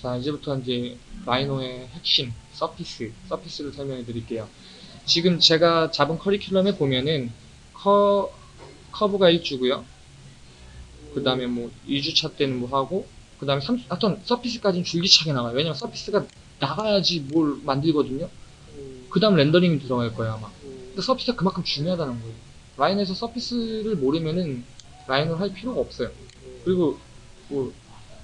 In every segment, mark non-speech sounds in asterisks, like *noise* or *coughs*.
자, 이제부터 이제 Rhino의 핵심, surface, surface를 설명해 드릴게요. 지금 제가 잡은 커리큘럼에 보면은 커, 커브가 1주고요. 그 다음에 뭐 2주차 때는 뭐 하고 그 다음에 3, 하여튼 surface까지는 줄기차게 나가요. 왜냐면 surface가 나가야지 뭘 만들거든요. 그 다음 렌더링이 들어갈 거예요 아마. 근데 surface가 그만큼 중요하다는 거예요. Rhino에서 surface를 모르면은 Rhino를 할 필요가 없어요. 그리고 뭐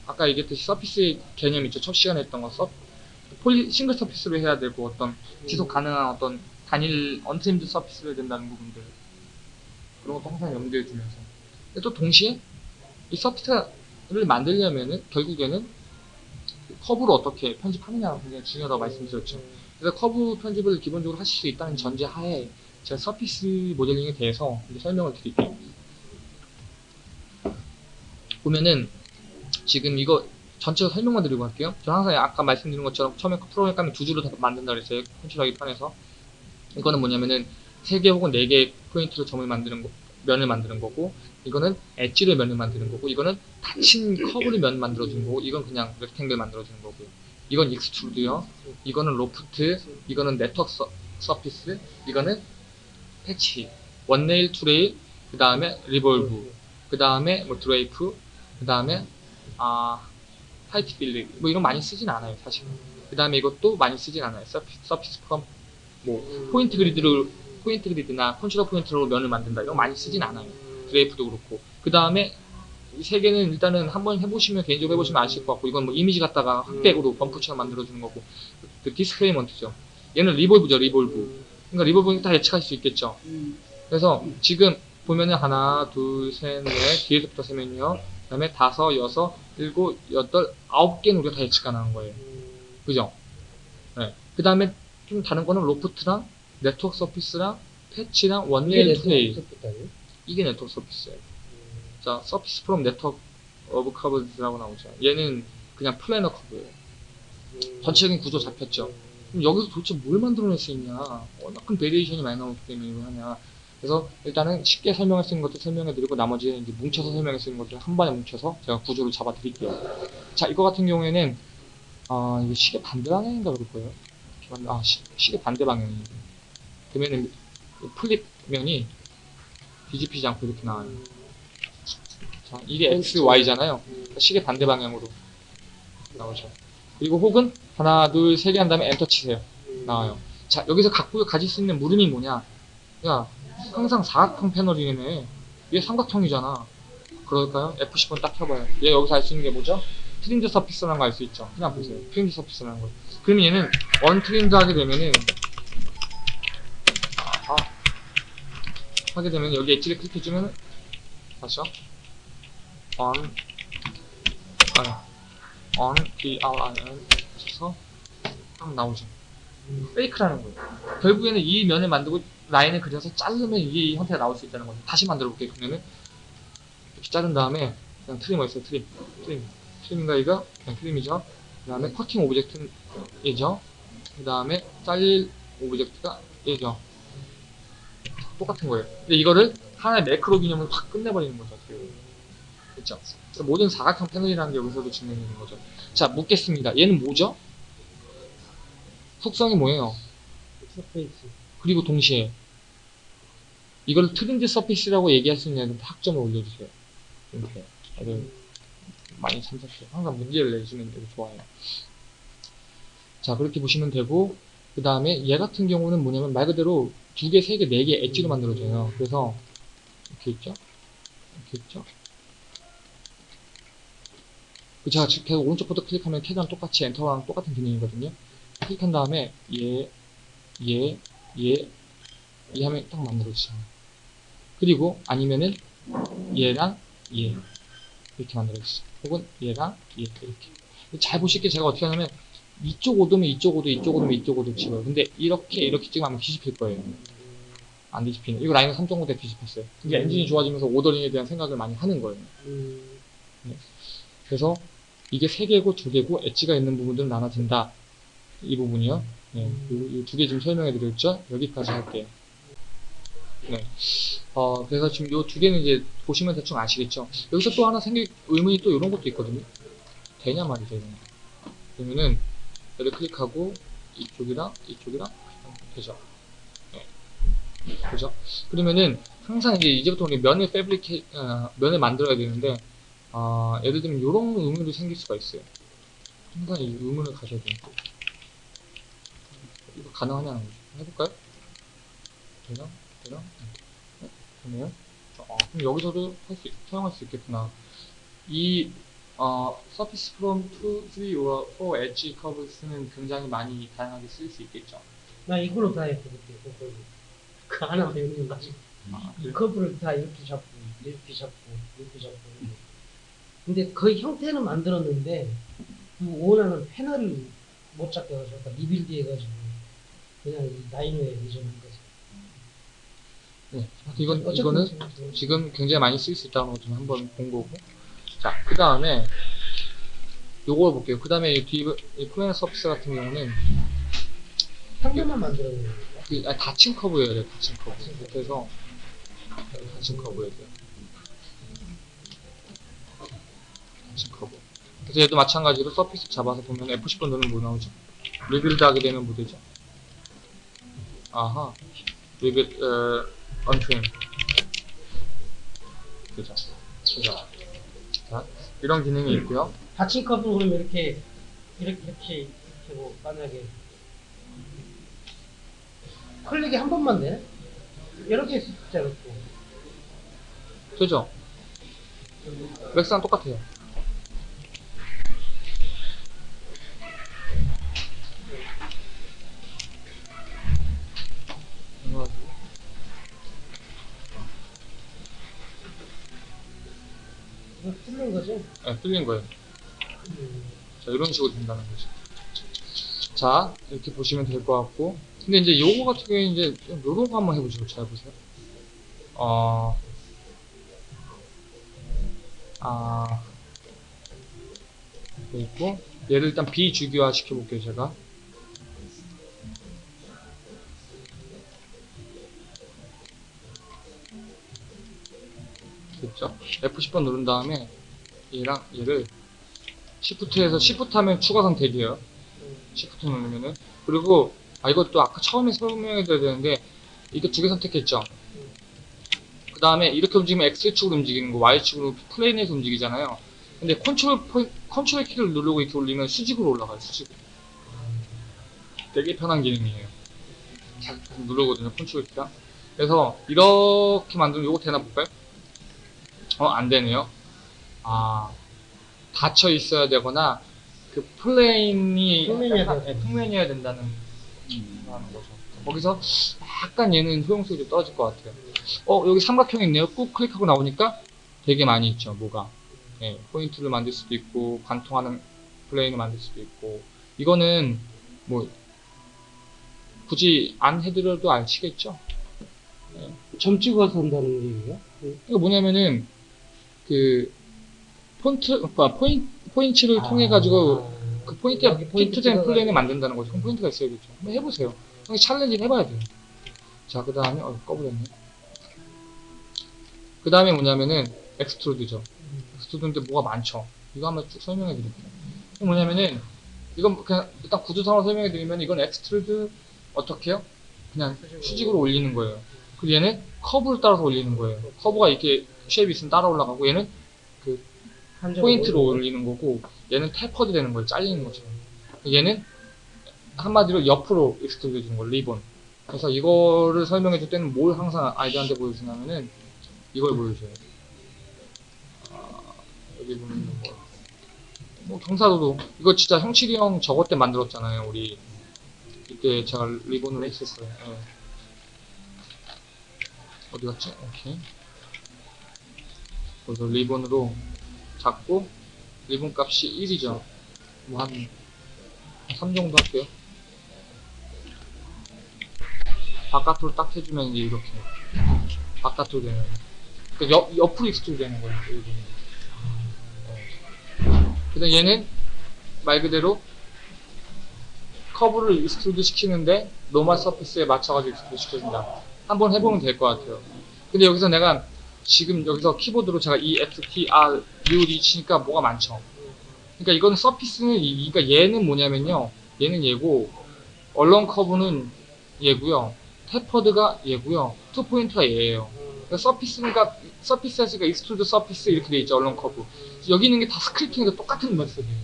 아까 얘기했듯이 surface의 개념 있죠. 첫 시간에 했던 거 서, poly single surface로 해야 되고 어떤 지속 가능한 어떤 단일 untrimmed surface로 해야 된다는 부분들 그런 것도 항상 염두에 두면서 근데 또 동시에 이 surface를 만들려면은 결국에는 커브를 어떻게 편집하느냐가 굉장히 중요하다고 말씀드렸죠. 그래서 커브 편집을 기본적으로 하실 수 있다는 전제 하에 제가 surface 모델링에 대해서 설명을 드릴게요. 보면은 지금 이거 전체로 설명만 드리고 갈게요. 저 항상 아까 말씀드린 것처럼 처음에 프로그램을 두 줄로 다 만든다 그랬어요. 컨트롤하기 편해서. 이거는 뭐냐면은 세 개 혹은 네개 포인트로 점을 만드는 거, 면을 만드는 거고, 이거는 엣지를 면을 만드는 거고, 이거는 닫힌 커브를 면 만들어주는 거고, 이건 그냥 rectangle 만들어주는 거고, 이건 extrude요, 이거는 로프트, 이거는 네트워크 서, surface, 이거는 patch, one rail, two rail, 그 다음에 revolve, 그 다음에 뭐 drape, 그 다음에 heightfield 뭐 이런 거 많이 쓰진 않아요 사실. 그 다음에 이것도 많이 쓰진 않아요. surface, surface from 뭐 point grid를 point grid나 control point로 면을 만든다 이거 많이 쓰진 않아요. drape도 그렇고 그 다음에 이 세 개는 일단은 한번 해보시면 개인적으로 해보시면 아실 것 같고 이건 뭐 이미지 갖다가 흑백으로 bump처럼 만들어주는 거고 그 displacement죠. 얘는 revolve죠 revolve. 그러니까 revolve는 다 예측하실 수 있겠죠. 그래서 지금 보면은 하나, 둘, 셋, 넷, 뒤에서부터 세면요. 그 다음에 다섯, 여섯, 일곱, 여덟, 아홉 개는 우리가 다 예측 가능한 거예요. 그죠? 네. 그 다음에 좀 다른 거는 로프트랑 네트워크 서피스랑 패치랑 원레일 투레일. 이게 network surface예요. 자, surface from network of curves라고 나오죠. 얘는 그냥 planar curve예요. 전체적인 구조 잡혔죠. 그럼 여기서 도대체 뭘 만들어낼 수 있냐? 워낙 큰 variation이 많이 나오기 때문에 이걸 하냐? 그래서 일단은 쉽게 설명할 수 있는 것들 설명해드리고 나머지 이제 뭉쳐서 설명할 수 있는 것들 한 번에 뭉쳐서 제가 구조를 잡아드릴게요. 자, 이거 같은 경우에는 아 이게 시계 반대 방향인가 그럴 거예요. 아 시, 시계 반대 방향이. 그러면은 flip 면이 뒤집히지 않고 이렇게 나와요. 자, 이게 X, Y잖아요. 시계 반대 방향으로 나오죠. 그리고 혹은 하나, 둘, 세 개 한 다음에 엔터 치세요. 나와요. 자, 여기서 갖고 가질 수 있는 물음이 뭐냐? 야, 항상 사각형 패널이네. 얘 삼각형이잖아. 그럴까요? F10번 딱 켜봐요. 얘 여기서 알 수 있는 게 뭐죠? trimmed surface라는 거 알 수 있죠. 그냥 보세요. trimmed surface라는 거. 그러면 얘는 untrimmed 하게 되면은 아, 하게 되면 여기 엣지를 클릭해주면 다시요. un 아니 u n t r i m 쳐서 딱 나오죠. fake라는 거예요. 결국에는 이 면을 만들고 라인을 그려서 자르면 이게 이 형태가 나올 수 있다는 거죠. 다시 만들어 볼게요. 그러면은 이렇게 자른 다음에 그냥 trim이 있어요. trim. trim. trim인가 이거? 그냥 trim이죠. 그 다음에 cutting object이죠. 그 다음에 잘릴 object가 얘죠. 똑같은 거예요. 근데 이거를 하나의 매크로 개념으로 확 끝내버리는 거죠. 그렇죠? 모든 사각형 패널이라는 게 여기서도 증명되는 거죠. 자, 묻겠습니다. 얘는 뭐죠? 속성이 뭐예요? surface. 그리고 동시에 이걸 trimmed surface라고 얘기할 수 있는 학점을 올려주세요. 이렇게 애들 많이 참석해요. 항상 문제를 내주면 되게 좋아요. 자 그렇게 보시면 되고 그 다음에 얘 같은 경우는 뭐냐면 말 그대로 두 개, 세 개, 네 개 엣지로 만들어져요. 그래서 이렇게 있죠? 이렇게 있죠? 그 제가 계속 오른쪽부터 클릭하면 캐드랑 똑같이 엔터랑 똑같은 기능이거든요. 클릭한 다음에 얘, 얘, 얘, 얘 하면 딱 만들어지죠. 그리고 아니면은 얘랑 얘 이렇게 만들어지죠. 혹은 얘랑 얘 이렇게. 잘 보실게 제가 어떻게 하냐면 이쪽 오도면 이쪽 오도, 이쪽 오도면 이쪽 오도 찍어요. 근데 이렇게 이렇게 찍으면 아마 뒤집힐 거예요. 안 뒤집히는. 이거 라인은 3.5대 뒤집혔어요. 이게 엔진이 좋아지면서 오더링에 대한 생각을 많이 하는 거예요. 음, 그래서 이게 세 개고 두 개고 엣지가 있는 부분들은 나눠진다. 이 부분이요. 네, 두개 지금 설명해 드렸죠? 여기까지 할게요. 네. 어, 그래서 지금 요 두 개는 이제 보시면 대충 아시겠죠? 여기서 또 하나 생길 의문이 또 이런 것도 있거든요. 되냐 말이죠, 이런 거. 그러면은 얘를 클릭하고 이쪽이랑 이쪽이랑 되죠. 네. 그죠? 그러면은 항상 이제 이제부터 우리 면을 패브리케 어, 면을 만들어야 되는데 어, 예를 들면 이런 의문이 생길 수가 있어요. 항상 이 의문을 가셔야 돼요. 이거 가능하냐는 거죠. 해볼까요? 되나? 되나? 네, 되네요. 어, 그럼 여기서도 할 수, 사용할 수 있겠구나. 이 어, surface from 2, 3, or 4 edge curves는 굉장히 많이 다양하게 쓸 수 있겠죠. 나 이걸로 다 했어 그때 그걸. 그 하나 배우는 거 가지고 아, 이 커브를 다 이렇게 잡고 이렇게 잡고 이렇게 잡고 근데 거의 형태는 만들었는데 그 원하는 패널을 못 잡게 해가지고 rebuild 해가지고 그냥 이 Rhino에 의존한 거지 네. 이건, 이거는 지금 지금 굉장히 많이 쓸 수 있다는 거 좀 한번 본 거고. 자, 그 다음에 요걸 볼게요. 그 다음에 이 뒤, 이 planar surface 같은 경우는 한 개만 만들어내는 거야 그, 아, 닫힌 커브예요, 네, 닫힌 커브. 이렇게 해서 닫힌 커브예요. 닫힌 커브. 그래서 얘도 마찬가지로 surface 잡아서 보면 F10번 누르면 뭐 나오죠? rebuild 하게 되면 뭐 되죠? 아하. rebuil, 어, untrim. 그죠. 그죠. 자, 이런 기능이 있고요. 닫힌 커브는 그러면 이렇게 이렇게 이렇게 이렇게 뭐 만약에 클릭이 한 번만 돼? 이렇게 했을 때 이렇게 되죠? 맥스랑 똑같아요. 뚫는 거지? 네, 뚫린 거예요. 음. 자, 이런 식으로 된다는 거죠. 자, 이렇게 보시면 될 것 같고. 근데 이제 요거 같은 경우에 이제 좀 요런 거 한번 해보시고 잘 보세요. 어, 아, 있고. 얘를 일단 비주기화 시켜볼게요, 제가. 됐죠? F10번 누른 다음에 얘랑 얘를 시프트에서 시프트 하면 추가 선택이에요. 시프트 누르면은 그리고 아 이것도 아까 처음에 설명해 드려야 되는데 이거 두개 선택했죠. 그 다음에 이렇게 움직이면 X축으로 움직이는 거 Y축으로 plane에서 움직이잖아요. 근데 컨트롤 포- 컨트롤 키를 누르고 이렇게 올리면 수직으로 올라가요. 수직으로. 되게 편한 기능이에요. 자, 누르거든요. 컨트롤 키가. 그래서 이렇게 만들면 이거 되나 볼까요? 어, 안 되네요. 아, 닫혀 있어야 되거나 그 plane이 평면이어야 평면이어야 된다는 하는 거죠. 거기서 약간 얘는 효용성이 좀 떨어질 것 같아요. 어 여기 삼각형 있네요. 꾹 클릭하고 나오니까 되게 많이 있죠. 뭐가 네, 포인트를 만들 수도 있고 관통하는 plane을 만들 수도 있고 이거는 뭐 굳이 안 해드려도 아시겠죠. 점 찍어서 한다는 얘기예요? 이거 뭐냐면은 그 폰트 그러니까 포인 포인트를 통해 가지고 그 아. 포인트 찍어가지고. 플레이를 만든다는 거죠. 그럼 포인트가 있어야겠죠. 한번 해보세요. 형이 challenge를 해봐야 돼요. 자, 그 다음에, 어, 꺼버렸네. 그 다음에 뭐냐면은, extrude죠. 음. extrude인데 뭐가 많죠. 이거 한번 쭉 설명해 드릴게요. 뭐냐면은, 이건 그냥, 일단 구조상으로 설명해 드리면, 이건 extrude, 어떻게 해요? 그냥 수직으로 올리는 거예요. 그리고 얘는 커브를 따라서 올리는 거예요. 커브가 이렇게 shape이 있으면 따라 올라가고, 얘는 한쪽으로? 포인트로. 올리는 거고 얘는 tapered 되는 거예요 잘리는 거죠. 얘는 한마디로 옆으로 extrude 해주는 거 리본. 그래서 이거를 설명해 줄 때는 뭘 항상 아이들한테 보여주냐면은 이걸 보여줘요. 아, 여기 보면 뭐, 뭐 경사도도 이거 진짜 형칠이 형 저거 때 만들었잖아요 우리. 이때 제가 리본으로 했었어요. 예. 어디 갔지? 오케이 그래서 리본으로 잡고 리본 값이 1이죠. 뭐 한 3 정도 할게요. 바깥으로 딱 해주면 이제 이렇게 바깥으로 되는 그 옆, 옆으로 extrude 되는 거예요. 그다음 얘는 말 그대로 커브를 extrude 시키는데 normal surface에 맞춰가지고 extrude 시켜준다. 한번 해보면 될 것 같아요. 근데 여기서 내가 지금 여기서 키보드로 제가 E, X, T, R, U, D 치니까 뭐가 많죠. 그러니까 이건 surface는 이, 그러니까 얘는 뭐냐면요. 얘는 얘고 along curve는 얘고요. tapered가 얘고요. to point가 얘예요. 그러니까 surface가 surface가 extrude surface 이렇게 돼 있죠. along curve. 여기 있는 게 다 scripting과 똑같은 method예요.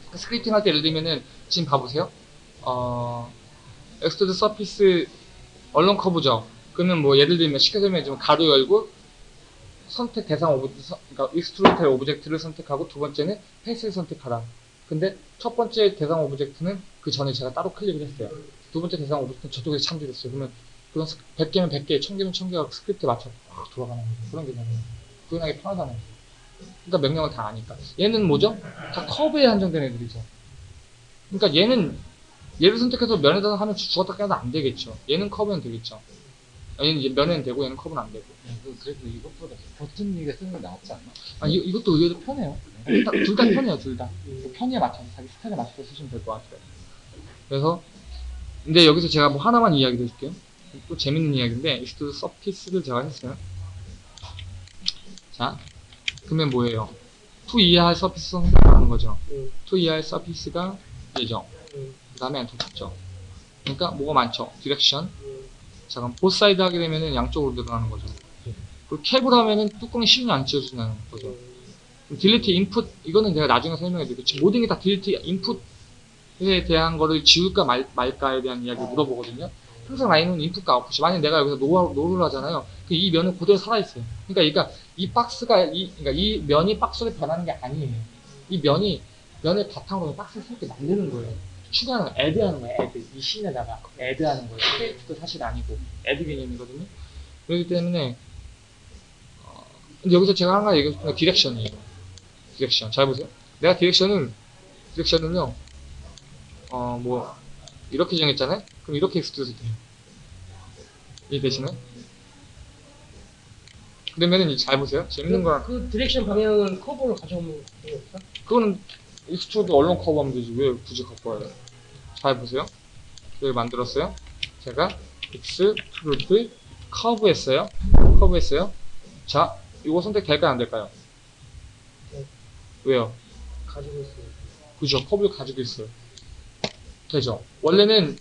그러니까 scripting 할 때 예를 들면은 지금 봐보세요. 어, extrude surface along curve죠. 그러면 뭐 예를 들면 쉽게 설명해 주면 가로 열고 선택 대상 object, 그러니까 extrude object를 선택하고 두 번째는 face를 선택하라. 근데 첫 번째 대상 object는 그 전에 제가 따로 클릭을 했어요. 두 번째 대상 object는 저쪽에서 참조됐어요. 그러면 그건 100개면 100개, 1000개면 1000개가 스크립트에 맞춰 확 돌아가는 거예요. 그런 개념이에요. 구현하기 편하잖아요. 그러니까 명령을 다 아니까. 얘는 뭐죠? 다 커브에 한정된 애들이죠. 그러니까 얘는 얘를 선택해서 면에다 하면 죽었다 깨어도 안 되겠죠. 얘는 커브는 되겠죠. 얘는 이제 면에는 되고 얘는 커브는 안 되고. 그- 그래도 이것보다 버튼 이게 쓰는 게 낫지 않나? 아, 이, 이것도 의외로 편해요. 둘 다 편해요, 둘 다. 그 편의에 맞춰서, 자기 스타일에 맞춰서 쓰시면 될 것 같아요. 그래서, 근데 여기서 제가 뭐 하나만 이야기 드릴게요. 또 재밌는 이야기인데, extrude surface를 제가 했어요. 자, 그러면 뭐예요? 투 이하의 surface 선택하는 거죠. 음, 투 이하의 surface가 얘죠. 음, 그 다음에 엔터 쳤죠. 그러니까 뭐가 많죠? direction. 음. 자, 그럼 both side 하게 되면은 양쪽으로 늘어나는 거죠. 그리고 cap을 하면은 뚜껑이 쉽게 안 찢어진다는 거죠. delete input 이거는 제가 나중에 설명해 드릴게요. 모든 게 다 delete input에 대한 거를 지울까 말, 말까에 대한 이야기를 물어보거든요. 항상 라인은 인풋과 아웃풋이 만약 내가 여기서 no, no를 하잖아요. 그이 면은 그대로 살아있어요. 그러니까, 그러니까 이 박스가 이, 그러니까 이 면이 박스로 변하는 게 아니에요. 이 면이 면을 바탕으로 박스를 새롭게 만드는 거예요. 추가하는 거, add하는 거예요. add 이 scene에다가 add하는 거예요. create도 사실 아니고 add 개념이거든요. 그렇기 때문에 어, 근데 여기서 제가 한 가지 얘기해 싶은 건 direction이에요. direction. 잘 보세요. 내가 direction을, direction을요, 어, 뭐, 이렇게 정했잖아요? 그럼 이렇게 extrude 돼요. 이해되시나요? 그러면은 이제 잘 보세요. 재밌는 그, 거랑, 그 direction 방향은 커브를 가져오면 되는 없어? 그거는 extrude along curve 하면 되지. 왜 굳이 갖고 와요? 잘 보세요. 여기 만들었어요. 제가 extrude curve 했어요. 커브 했어요. 자, 이거 선택될까요? 안 될까요? 네. 왜요? 가지고 있어요. 그죠. 커브를 가지고 있어요. 되죠. 원래는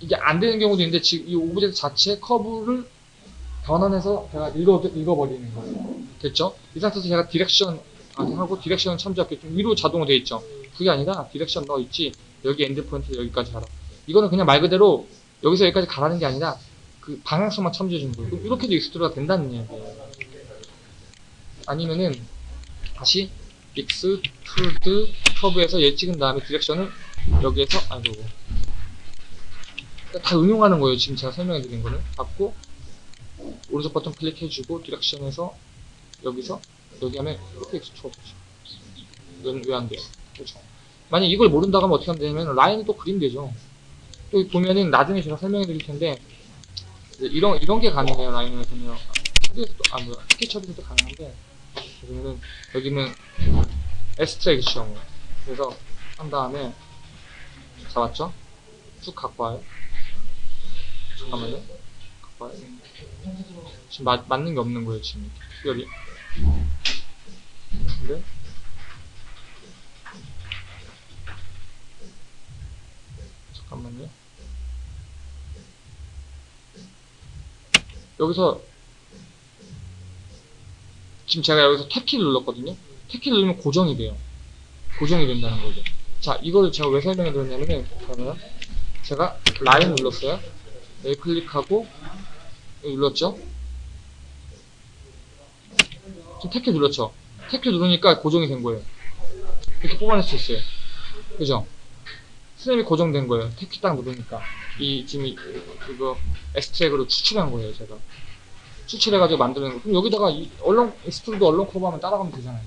이게 안 되는 경우도 있는데 지금 이 object 자체 커브를 변환해서 제가 읽어, 읽어버리는 거예요. 됐죠? 이 상태에서 제가 direction 하고 direction 참조할게요. 좀 위로 자동으로 돼 있죠. 그게 아니라 direction 넣어 있지 여기 end point 여기까지 가라. 이거는 그냥 말 그대로 여기서 여기까지 가라는 게 아니라 그 방향성만 주는 거예요. 이렇게도 extrude가 된다는 얘기예요. 아니면은 다시 extrude curve에서 얘 찍은 다음에 direction을 여기에서 아이고 그러니까 다 응용하는 거예요 지금 제가 설명해 드린 거는 받고 오른쪽 버튼 클릭해주고 direction에서 여기서 여기 하면 이렇게 extrude 이건 왜 안 돼요 그렇죠 만약 이걸 모른다고 하면 어떻게 하면 되냐면 라인을 또 그리면 되죠. 또 보면은 나중에 제가 설명해 드릴 텐데 이런 이런 게 가능해요 라인을 보면. 스케치업에서도 아 뭐야 스케치업에서도 가능한데 그러면은 여기는 extraction 그래서 한 다음에 잡았죠? 쭉 갖고 와요. 잠깐만요. 갖고 와요. 지금 맞, 맞는 게 없는 거예요 지금. 특별히 근데 잠깐만요 여기서 지금 제가 여기서 탭키를 눌렀거든요. 탭키를 누르면 고정이 돼요. 고정이 된다는 거죠. 자, 이거를 제가 왜 설명해 드렸냐면은, 그러면 제가 라인 눌렀어요. 여기 클릭하고, 눌렀죠? 지금 탭키 눌렀죠? 탭키 누르니까 고정이 된 거예요. 이렇게 뽑아낼 수 있어요. 그죠? 스냅이 고정된 거예요. tab키 딱 누르니까. 이, 지금, 이, 이거, extract로 추출한 거예요, 제가. 추출해가지고 만드는 거. 그럼 여기다가 이 along extrude along curve 하면 따라가면 되잖아요.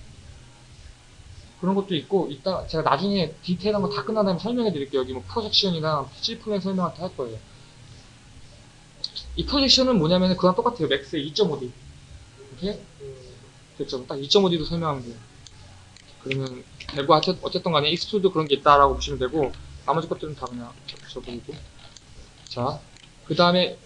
그런 것도 있고 이따 제가 나중에 디테일한 거 다 끝난 다음에 설명해 드릴게요. 여기 뭐 프로젝션이나 C 플랜 설명할 때할 거예요. 이 projection은 뭐냐면 그랑 똑같아요. 맥스의 2.5D. 이렇게 됐죠. 딱 2.5D로 설명하면 돼요. 그러면 어쨌- 어쨌든 간에 extrude 그런 게 있다라고 보시면 되고 나머지 것들은 다 그냥 적어보고 자, 그 다음에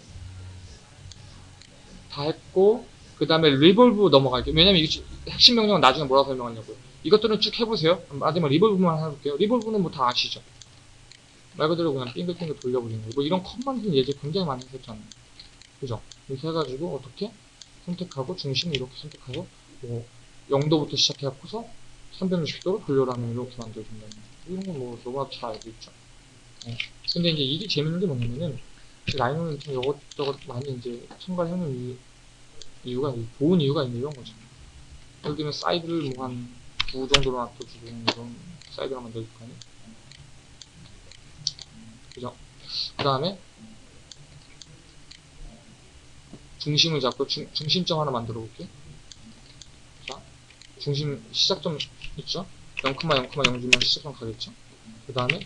다 했고 그 다음에 revolve 넘어갈게요. 왜냐면 이게 핵심 명령은 나중에 뭐라고 설명하냐고요. 이것들은 쭉 해보세요. 마지막 revolve만 해볼게요. revolve는 뭐 다 아시죠? 말 그대로 그냥 빙글빙글 돌려버리는 거. 뭐 이런 컷만은 예제 굉장히 많이 했었잖아요. 그죠? 이렇게 해가지고 어떻게 선택하고 중심을 이렇게 선택하고 뭐 0도부터 시작해갖고서 360도로 돌려라면 이렇게 만들어준다는 거. 이런 건 뭐 너무나 잘 알고 있죠. 네. 근데 이제 이게 재밌는 게 뭐냐면은 라이노는 좀 이것저것 많이 이제 첨가해놓은 이유, 이유가 좋은 이유가 있는 이런 거죠. 예를 들면 사이드를 뭐 한 9 정도로 놔둬주고 이런 사이드가 만들어줄 거 아니에요. 그죠? 그 다음에 중심을 잡고 중, 중심점 하나 만들어 볼게요. 자, 중심 시작점 있죠? 0,0,0 주면 시작점 가겠죠? 그 다음에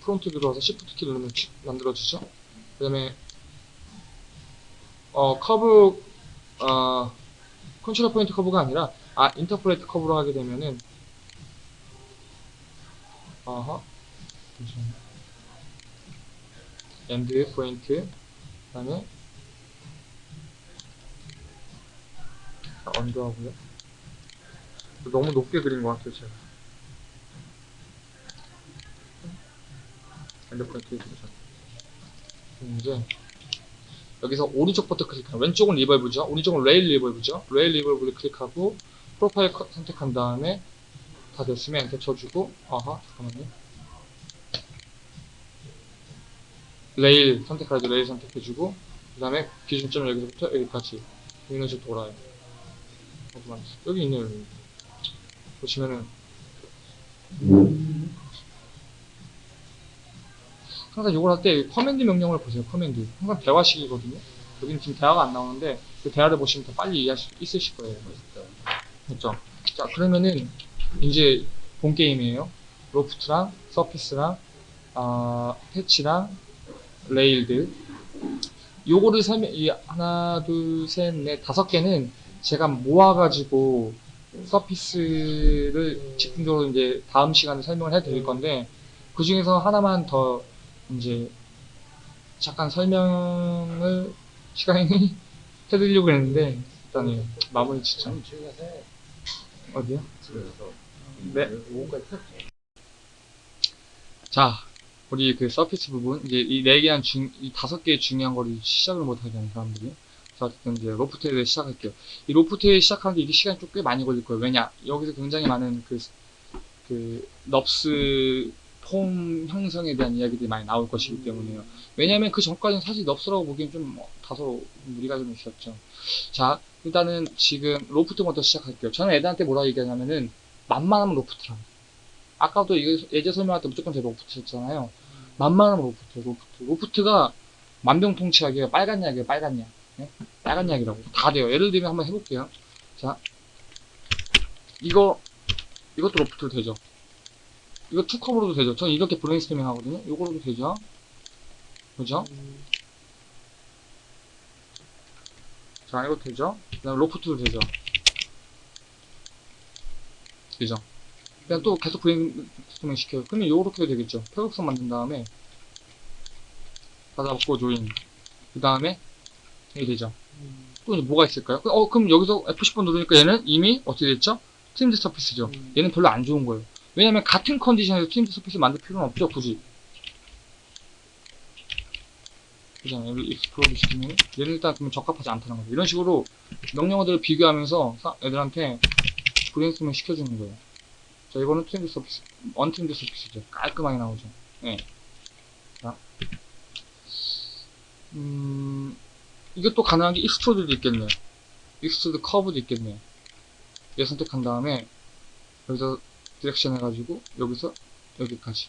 front 들어와서 시프트 키 누르면 치- 만들어지죠? 그 다음에 어, 커브 어, control point curve가 아니라 아 interpolate curve로 하게 되면은 잠시만요. end point 그 다음에 undo하고요. 너무 높게 그린 것 같아요 제가. end point 그죠 이제 여기서 오른쪽 버튼 클릭하면 왼쪽은 revolve죠? 오른쪽은 rail revolve죠? rail revolve를 클릭하고 profile curve 선택한 다음에 다 됐으면 엔터 쳐주고 아하 잠깐만요. 레일 선택하죠 레일 선택해주고 그 다음에 기준점 여기서부터 여기까지 이런 식으로 돌아요 있어? 여기 있네요 여기. 보시면은 항상 이걸 할 때 command 명령을 보세요 command 항상 대화식이거든요 여기는 지금 대화가 안 나오는데 그 대화를 보시면 더 빨리 이해할 수 있으실 거예요 됐죠? 자 그러면은 이제 본 게임이에요 loft랑 surface랑 아 patch랑 rail들 요거를 설명 이 하나 둘 셋 넷 다섯 개는 제가 모아가지고 surface를 집중적으로 이제 다음 시간에 설명을 해드릴 건데 그 중에서 하나만 더 이제 잠깐 설명을 *laughs* 시간이 해드리려고 했는데 일단은 마무리 새 어디요? 네. 자, 우리 그 서피스 부분, 이제 이 네 개한 중, 이 다섯 개의 중요한 거를 시작을 못 하잖아요, 사람들이. 자, 어쨌든 이제 로프트에 시작할게요. 이 로프트에 시작하는데 이게 시간이 좀 꽤 많이 걸릴 거예요. 왜냐? 여기서 굉장히 많은 그, 그, NURBS 폼 형성에 대한 이야기들이 많이 나올 것이기 때문에요. 왜냐면 그 전까지는 사실 NURBS라고 보기엔 좀 어, 다소 무리가 좀 있었죠. 자, 일단은 지금 loft부터 시작할게요. 저는 애들한테 뭐라 얘기하냐면은, 만만하면 loft라. 아까도 예제 설명할 때 무조건 제가 loft였잖아요. 만만하면 loft, loft. loft가 만병통치약이에요. 빨간 약이에요, 빨간 약. 네? 빨간 약이라고. 다 돼요. 예를 들면 한번 해볼게요. 자, 이거, 이것도 loft로 되죠. 이거 two curve로도 되죠. 저는 이렇게 브레인스토밍 하거든요. 이거로도 되죠. 그죠? 자, 이거 되죠? 그 다음 loft도 되죠. 되죠? 그냥 또 계속 브레인스토밍 시켜요. 그러면 요렇게 해도 되겠죠. 표격선 만든 다음에 받아먹고 join. 그 다음에 이게 되죠. 또 이제 뭐가 있을까요? 어, 그럼 여기서 F10번 누르니까 얘는 이미 어떻게 됐죠? trimmed surface죠. 음. 얘는 별로 안 좋은 거예요. 왜냐면 같은 컨디션에서 trimmed surface 만들 필요는 없죠, 굳이. 그잖아요. 얘를 explode 시키면 얘는 일단 그러면 적합하지 않다는 거죠. 이런 식으로 명령어들을 비교하면서 사- 애들한테 브레인스토밍 시켜주는 거예요. 자, 이거는 trimmed surface, untrimmed surface죠. 깔끔하게 나오죠. 예. 자. 음, 이것도 가능한 게 extrude도 있겠네요. extrude curve도 있겠네요. 얘 선택한 다음에 여기서 direction 해가지고 여기서 여기까지.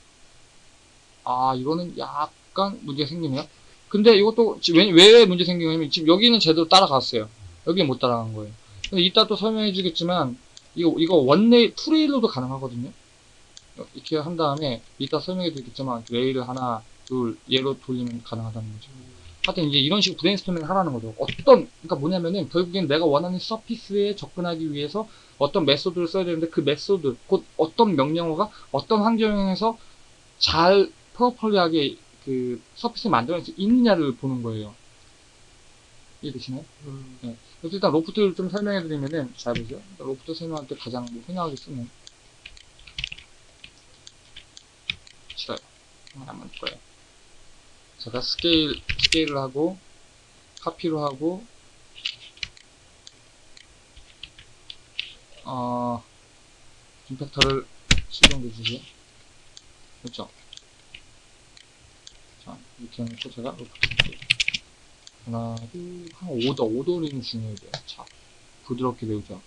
아, 이거는 약간 문제가 생기네요. 근데 이것도 지- 왜, 왜 문제 생기냐면 지금 여기는 제대로 따라갔어요. 여기는 못 따라간 거예요. 근데 이따 또 설명해 주겠지만 이거 이거 one rail two rail로도 가능하거든요. 이렇게 한 다음에 이따 설명해 드리겠지만 rail을 하나 둘 얘로 돌리면 가능하다는 거죠. 하여튼 이제 이런 식으로 브레인스토밍을 하라는 거죠. 어떤 그러니까 뭐냐면은 결국엔 내가 원하는 surface에 접근하기 위해서 어떤 method를 써야 되는데 그 method 곧 어떤 명령어가 어떤 환경에서 잘 properly하게 그 surface를 만들어낼 수 있느냐를 보는 거예요. 이해되시나요? 음. 그래서 일단 loft를 좀 설명해 드리면은 잘 보세요. 로프트 설명할 때 가장 뭐 흔하게 쓰는 싫어요. 안 맞을 거예요. 제가 스케일 스케일을 하고 카피로 하고 어 임팩터를 수정해 주세요. 그렇죠? 자 이렇게 해놓고 제가 로프트 하나, 둘, 한 5도, 5도리는 중요해요. 자, 부드럽게 배우죠.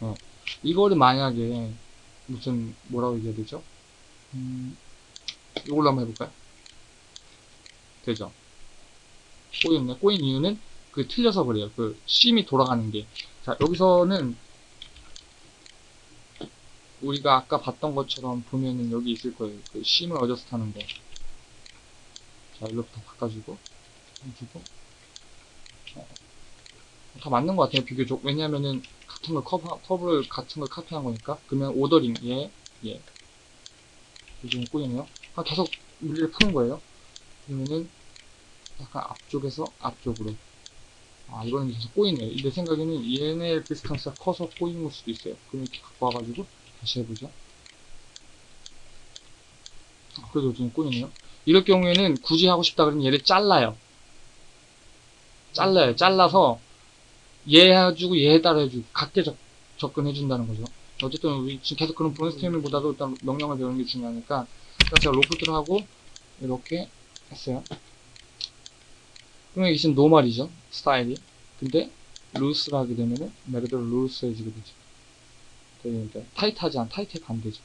어. 이거를 만약에, 무슨, 뭐라고 얘기해야 되죠? 음, 이걸로 한번 해볼까요? 되죠? 꼬였네. 꼬인 이유는, 그, 틀려서 그래요. 그, 심이 돌아가는 게. 자, 여기서는, 우리가 아까 봤던 것처럼 보면은 여기 있을 거예요. 그, 심을 어저스 타는 거. 자, 일로부터 바꿔주고, 해주고, 다 맞는 것 같아요 비교적 왜냐면은 같은 걸 커버, 커브를 같은 걸 카피한 거니까 그러면 ordering 예, 예 요즘 꼬이네요 아, 계속 물리를 푸는 거예요 그러면은 약간 앞쪽에서 앞쪽으로. 아 이거는 계속 꼬이네요 내 생각에는 얘네 distance가 커서 꼬이는 걸 수도 있어요. 그럼 이렇게 갖고 와가지고 다시 해보죠. 아, 그래도 좀 꼬이네요. 이럴 경우에는 굳이 하고 싶다 그러면 얘를 잘라요. 잘라요. 잘라서 얘 해주고 얘 따로 해주고 각개 접, 접근해 준다는 거죠. 어쨌든 우리 지금 계속 그런 브레인스토밍보다도 일단 명령을 배우는 게 중요하니까 제가 loft를 하고 이렇게 했어요. 그러면 이게 지금 normal이죠. 스타일이. 근데 loose를 하게 되면은 말 그대로 loose해지게 되죠. 그러니까 타이트하지 않, 타이트에 반대죠.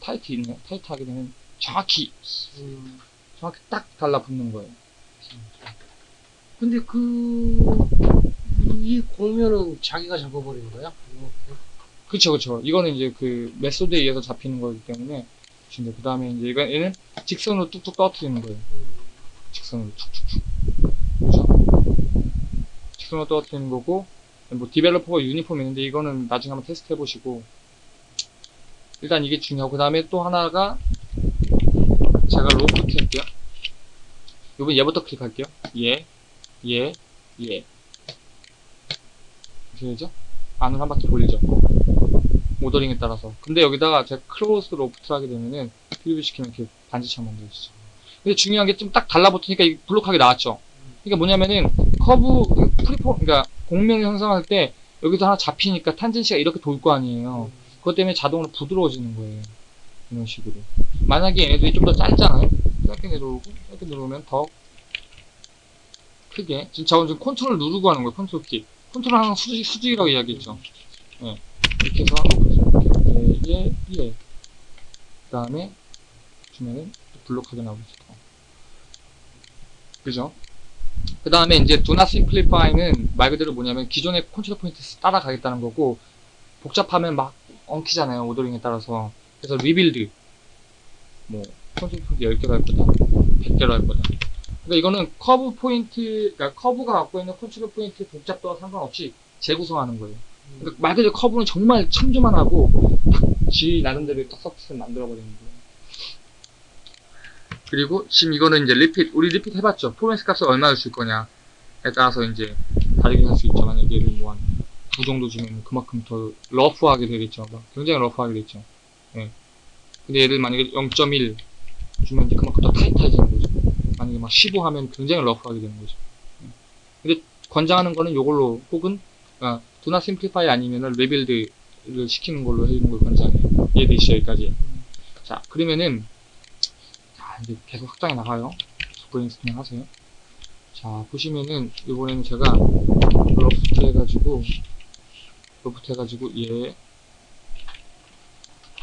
tight 있네요. tight 하게 되면 정확히, 음. 정확히 딱 달라붙는 거예요. 근데 그, 이 곡면은 자기가 잡아버리는 거야? 그쵸, 그쵸. 이거는 이제 그 method에 의해서 잡히는 거기 때문에. 그 다음에 이제 얘는 직선으로 뚝뚝 떨어뜨리는 거예요. 음. 직선으로 툭툭툭. 직선으로 떨어뜨리는 거고, 뭐 developable, uniform 있는데 이거는 나중에 한번 테스트 해보시고. 일단 이게 중요하고, 그 다음에 또 하나가 제가 로프트 할게요. 요번 얘부터 클릭할게요. 얘, 얘, 얘. 보시죠? 안을 한 바퀴 돌리죠. ordering에 따라서. 근데 여기다가 제가 closed loft 하게 되면은 preview 시키면 이렇게 반지처럼 만들어지죠. 근데 중요한 게 좀 딱 달라붙으니까 볼록하게 나왔죠. 그러니까 뭐냐면은 커브 프리포 그러니까 곡면을 형성할 때 여기서 하나 잡히니까 tangency가 이렇게 돌 거 아니에요. 그것 때문에 자동으로 부드러워지는 거예요. 이런 식으로. 만약에 얘네들이 좀 더 짧잖아요. 짧게 내려오고 짧게 내려오면 더 크게. 지금 저는 지금 컨트롤 누르고 하는 거예요. 컨트롤 키. 컨트롤 항상 수직, 수직이라고 이야기했죠. 예. 이렇게 해서 이렇게 예, 예. 그 다음에 주면은 볼록하게 나오겠죠. 그죠? 그 다음에 이제 do not simplify는 말 그대로 뭐냐면 기존의 컨트롤 포인트 따라가겠다는 거고 복잡하면 막 엉키잖아요. ordering에 따라서. 그래서 rebuild 뭐 컨트롤 포인트 10개로 할 거다. 100개로 할 거다. 그러니까 이거는 커브 포인트, 그러니까 커브가 갖고 있는 컨트롤 포인트 복잡도와 상관없이 재구성하는 거예요. 그러니까 말 그대로 커브는 정말 참조만 하고 지 나름대로 딱 surface를 만들어버리는 거예요. 그리고 지금 이거는 이제 refit, 우리 refit 해봤죠. tolerance 값을 얼마를 줄 거냐에 따라서 이제 다르게 할 수 있죠. 만약에 얘를 뭐 한 9 정도 주면 그만큼 더 러프하게 되겠죠. 막 굉장히 러프하게 되겠죠. 예. 근데 얘를 만약에 0.1 주면 이제 그만큼 더 타이트해지는 거죠. 만약에 막 15 하면 굉장히 러프하게 되는 거죠. 예. 근데 권장하는 거는 이걸로 혹은 아, do not simplify 아니면은 rebuild를 시키는 걸로 해주는 걸 권장해요. 이해되시죠? 여기까지. 자, 그러면은 자, 이제 계속 확장해 나가요. 브레인스토밍 하세요. 자, 보시면은 이번에는 제가 로프트 해가지고 로프트 해가지고 얘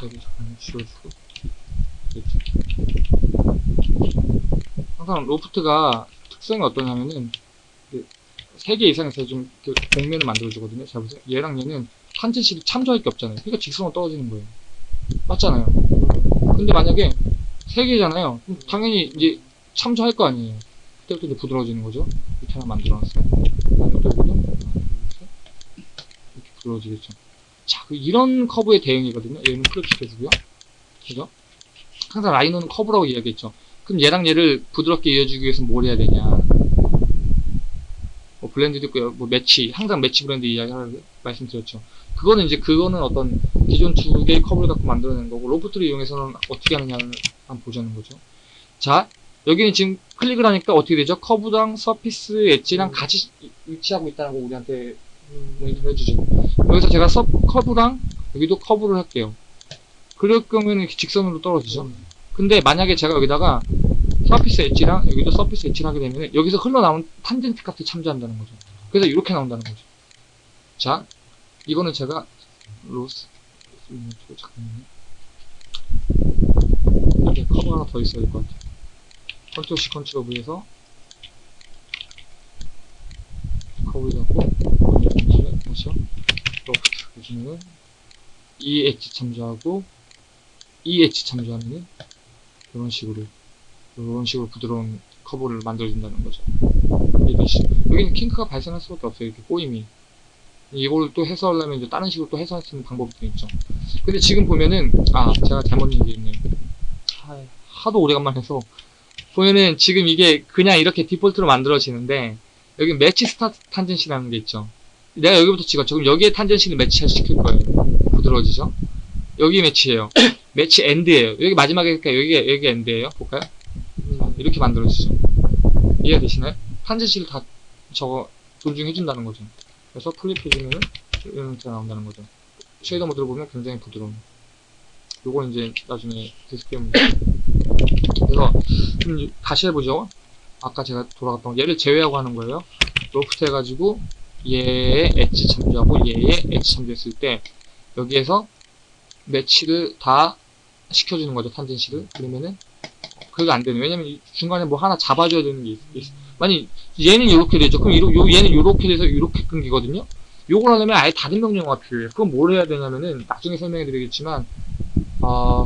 여기 잠깐 지워주고 그렇죠. 항상 loft가 특성이 어떠냐면은 그 세 개 이상에서 좀 이렇게 곡면을 만들어주거든요. 잘 보세요. 얘랑 얘는 탄젠식이 참조할 게 없잖아요. 그러니까 직선으로 떨어지는 거예요. 맞잖아요. 근데 만약에 세 개잖아요. 그럼 당연히 이제 참조할 거 아니에요. 그때부터 이제 부드러워지는 거죠. 이렇게 하나 만들어놨어요. 그다음에 또 여기도. 이렇게 부드러워지겠죠. 자, 그 이런 커브의 대응이거든요. 얘는 클릭 시켜주고요. 그죠? 항상 라이노는 커브라고 이야기했죠. 그럼 얘랑 얘를 부드럽게 이어주기 위해서 뭘 해야 되냐. 뭐뭐 blend도 있고 뭐 매치 항상 매치 blend 이야기하라고 말씀드렸죠. 그거는 이제 그거는 어떤 기존 두 개의 커브를 갖고 만들어낸 거고 loft를 이용해서는 어떻게 하느냐를 한번 보자는 거죠. 자 여기는 지금 클릭을 하니까 어떻게 되죠? 커브랑 surface edge랑 음. 같이 위치하고 있다는 거 우리한테 음. 모니터 해주죠. 여기서 제가 서 커브랑 여기도 커브를 할게요. 그럴 경우에는 이렇게 직선으로 떨어지죠. 음. 근데 만약에 제가 여기다가 surface edge랑 여기도 서피스 엣지를 하게 되면 여기서 흘러나온 탄젠트 값을 참조한다는 거죠. 그래서 이렇게 나온다는 거죠. 자, 이거는 제가 로스 음, 저 잠깐만요. 이게 커브 하나 더 있어야 될 것 같아요. 컨트롤 C 컨트롤 V에서 커브 잡고 다시요. 로프트 보시면은 이 엣지 참조하고 이 엣지 참조하면은 이런 식으로 이런 식으로 부드러운 커브를 만들어준다는 거죠. 이해되시죠? 여기는 kink가 발생할 수밖에 없어요. 이렇게 꼬임이. 이걸 또 해소하려면 이제 다른 식으로 또 해소할 수 있는 방법이 또 있죠. 근데 지금 보면은 아 제가 잘못 얘기했네. 하- 하도 오래간만에 해서 보면은 지금 이게 그냥 이렇게 디폴트로 만들어지는데 여기 매치 스타트 탄젠시라는 게 있죠. 내가 여기부터 찍었죠. 그럼 여기에 tangency를 매치 시킬 거예요. 부드러워지죠? 여기 매치예요. *coughs* match end예요. 여기 마지막에 그러니까 여기 여기 end예요. 볼까요? 자, 이렇게 만들어지죠. 이해가 되시나요? tangency를 다 저거 존중해준다는 거죠. 그래서 flip해주면은 이런 형태가 나온다는 거죠. shaded mode로 보면 굉장히 부드러운. 요건 이제 나중에 문제. 그래서 좀 다시 해보죠. 아까 제가 돌아갔던 거. 얘를 제외하고 하는 거예요. 로프트 해가지고 얘의 엣지 참조하고 얘의 엣지 참조했을 때 여기에서 매치를 다 시켜주는 거죠. 탄젠시를. 그러면은 그게 안 되네. 왜냐면 이 중간에 뭐 하나 잡아줘야 되는 게 있, 있, 만약 얘는 이렇게 되죠. 그럼 이러, 요, 얘는 이렇게 돼서 이렇게 끊기거든요. 요걸 하려면 아예 다른 명령어가 필요해요. 그럼 뭘 해야 되냐면은 나중에 설명해 드리겠지만 아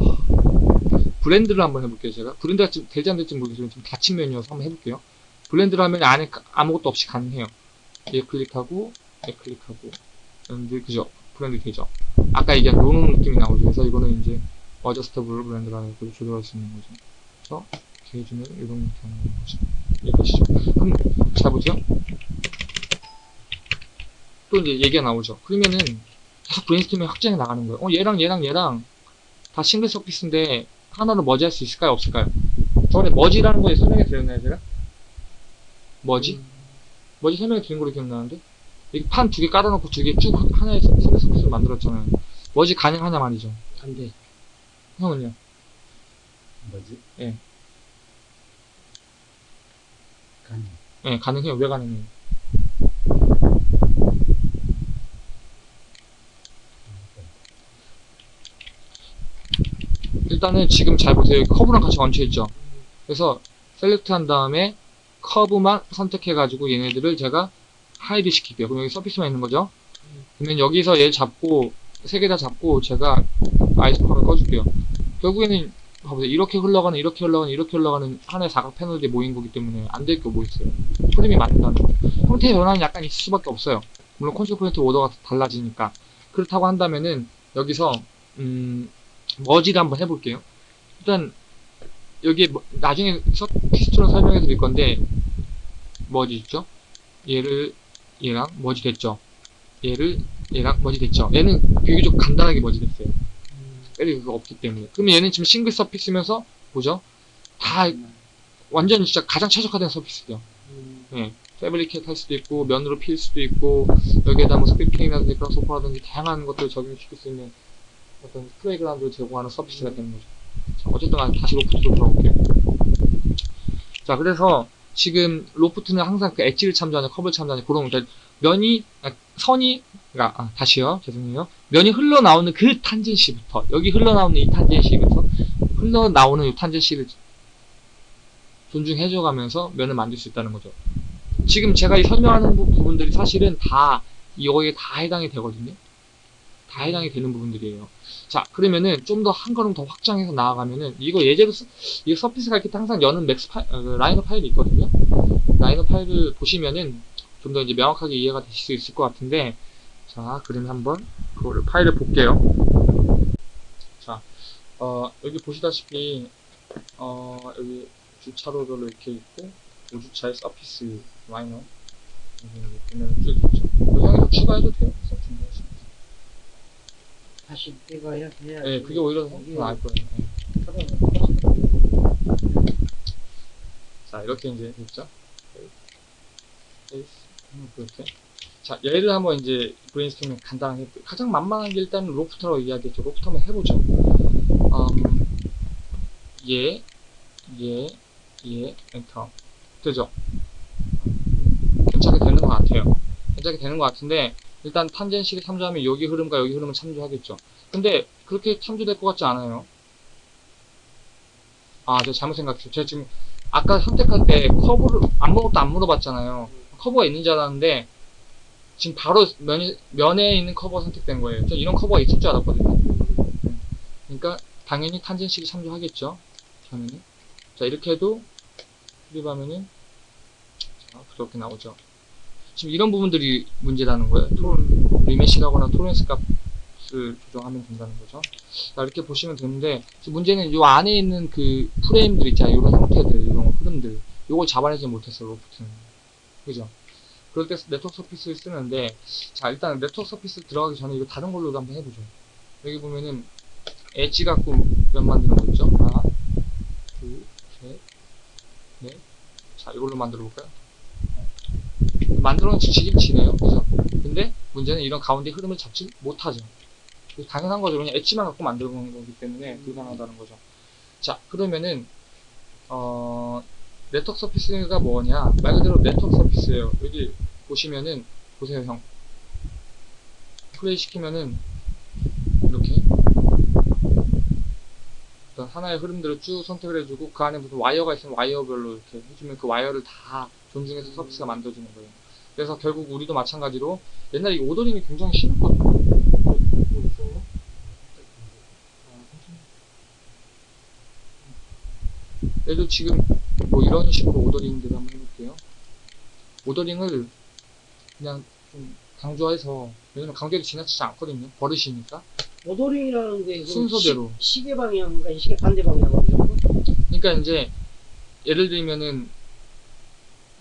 브랜드를 한번 해볼게요. 제가 브랜드가 좀 될지 안 될지 모르겠지만 좀 닫힌 메뉴여서 한번 해볼게요. blend를 하면 안에 가- 아무것도 없이 가능해요. 얘 클릭하고 얘 클릭하고 blend 그죠? blend 되죠. 아까 얘기한 요런 느낌이 나오죠. 그래서 이거는 이제 adjustable blend라는 걸 조절할 수 있는 거죠. 그래서 이렇게 해주면 이런 나오는 거죠. 이해되시죠? 그럼 잘 보세요. 또 이제 얘기가 나오죠. 그러면은 계속 브레인스토밍 확장해 나가는 거예요. 어, 얘랑 얘랑 얘랑 다 싱글 surface인데 하나로 머지할 수 있을까요? 없을까요? 저번에 머지라는 거에 설명해 드렸나요, 제가? 머지? 머지 설명해 드린 걸로 기억나는데? 이렇게 판 두 개 깔아놓고 두 개 쭉 하나의 싱글 서피스를 만들었잖아요. 머지 가능하냐 말이죠. 안 돼. 형은요? 뭐지? 예. 가능. 예, 가능해요. 왜 가능해요? 일단은 지금 잘 보세요. 커브랑 같이 얹혀있죠? 그래서 select 한 다음에 커브만 선택해가지고 얘네들을 제가 hide 시킬게요. 그럼 여기 surface만 있는 거죠? 그러면 여기서 얘 잡고 세 개 다 잡고 제가 isoparm을 꺼줄게요. 결국에는 봐 보세요. 이렇게 흘러가는 이렇게 흘러가는 이렇게 흘러가는 하나의 사각 패널들이 모인 거기 때문에 안 될 게 뭐 있어요. 프림이 맞는다는 거. 형태의 변화는 약간 있을 수밖에 없어요. 물론 포인트 오더가 달라지니까. 그렇다고 한다면은 여기서 음 머지를 한번 해볼게요. 일단 여기 뭐- 나중에 피스토는 설명해 드릴 건데 머지 있죠? 얘를 얘랑 머지 됐죠? 얘를 얘랑 머지 됐죠? 얘는 비교적 간단하게 머지 됐어요. 그거 없기 때문에. 그러면 얘는 지금 싱글 서피스면서 뭐죠? 다 완전 진짜 가장 최적화된 서피스죠. 예. fabricate 할 수도 있고 면으로 필 수도 있고 여기에다 뭐 scripting이라든지 Grasshopper라든지 다양한 것들을 적용시킬 수 있는 어떤 playground를 제공하는 서비스가 되는 거죠. 자, 어쨌든 간에 다시 loft로 돌아올게요. 자, 그래서 지금 loft는 항상 그 엣지를 참조하는 커브를 참조하는 그런 그러니까 면이 아, 선이 그러니까 아, 다시요 죄송해요 면이 흘러나오는 그 tangency부터 여기 흘러나오는 이 tangency부터 흘러나오는 이 tangency를 존중해줘 가면서 면을 만들 수 있다는 거죠. 지금 제가 이 설명하는 부- 부분들이 사실은 다 이거에 다 해당이 되거든요. 다 해당이 되는 부분들이에요. 자, 그러면은 좀 더 한 걸음 더 확장해서 나아가면은 이거 예제로 쓰, 이 surface가 이렇게 항상 여는 Max 파일, 어, 그 Rhino 파일이 있거든요. Rhino 파일을 보시면은 좀 더 이제 명확하게 이해가 되실 수 있을 것 같은데 자, 그러면 한번 그거를 파일을 볼게요. 자, 어, 여기 보시다시피 어, 여기 주차로별로 이렇게 있고 5주차의 surface 게 보면 쭉 있죠. 그 형이 더 추가해도 돼요. 다시 해야 해야. 네, 그게 오히려 더 이게 나을 거예요. 네. 자, 이렇게 이제 됐죠? 이렇게. 자, 얘를 한번 이제 브레인스토밍 간단하게. 가장 만만한 게 일단 loft라고 이야기했죠. 로프터 한번 해보죠. 음, 얘, 얘, 얘, 엔터. 되죠? 괜찮게 되는 것 같아요. 괜찮게 되는 것 같은데, 일단 tangency 참조하면 여기 흐름과 여기 흐름은 참조하겠죠. 근데 그렇게 참조될 것 같지 않아요. 아, 제가 잘못 생각했어요. 제가 지금 아까 선택할 때 커브를 아무것도 안 물어봤잖아요. 커브가 있는 줄 알았는데 지금 바로 면, 면에 있는 커브가 선택된 거예요. 저 이런 커브가 있을 줄 알았거든요. 네. 그러니까 당연히 탄젠식이 참조하겠죠. 당연히. 자 이렇게 해도 클립하면은 자 그렇게 나오죠. 지금 이런 부분들이 문제라는 거예요. 토 리메시하거나 토렌스 값을 조정하면 된다는 거죠. 자 이렇게 보시면 되는데 문제는 이 안에 있는 그 프레임들 있잖아요. 이런 형태들, 이런 흐름들. 요걸 잡아내지 못했어요. 로프트는. 그죠? 그럴 때 네트워크 서피스를 쓰는데 자 일단 네트워크 surface 들어가기 전에 이거 다른 걸로도 한번 해보죠. 여기 보면은 엣지 갖고 면 만드는 거 있죠? 하나, 둘, 셋, 넷. 자 이걸로 만들어 볼까요? 만들어는 지치긴 지네요. 그죠? 근데 문제는 이런 가운데 흐름을 잡지 못하죠. 그래서 당연한 거죠. 그냥 엣지만 갖고 만드는 거기 때문에 불가능하다는 거죠. 자, 그러면은, 어, 네트워크 surface가 뭐냐? 말 그대로 네트워크 surface예요. 여기 보시면은, 보세요, 형. 플레이 시키면은, 이렇게. 어떤 하나의 흐름들을 쭉 선택을 해주고, 그 안에 무슨 와이어가 있으면 와이어별로 이렇게 해주면 그 와이어를 다 존중해서 surface가 만들어지는 거예요. 그래서 결국 우리도 마찬가지로, 옛날에 이 ordering이 굉장히 있어요? 얘도 지금 뭐 이런 식으로 ordering들을 한번 해볼게요. ordering을 그냥 좀 강조해서 왜냐면 강조해도 지나치지 않거든요. 버릇이니까. ordering이라는 게그 순서대로. 시, 시계 방향과 시계 반대 방향으로 그러니까 이제 예를 들면은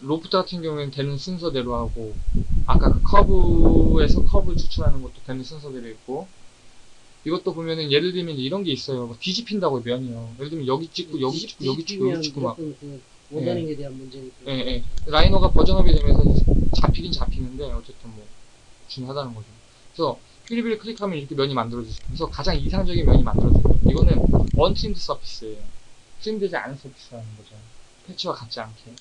로프트 같은 경우에는 되는 순서대로 하고 아까 그 커브에서 커브를 추출하는 것도 되는 순서대로 있고 이것도 보면은 예를 들면 이런 게 있어요. 막 뒤집힌다고 면이요. 예를 들면 여기 찍고 여기 찍고 여기 찍고 여기 찍고 막 그 ordering에 대한 문제니까. 예, 예. Rhino가 version up이 되면서 잡히긴 잡히는데 어쨌든 뭐 중요하다는 거죠. 그래서 preview를 클릭하면 이렇게 면이 만들어지죠. 그래서 가장 이상적인 면이 만들어져요. 이거는 untrimmed surface예요. trim되지 않은 surface라는 거죠. patch와 같지 않게.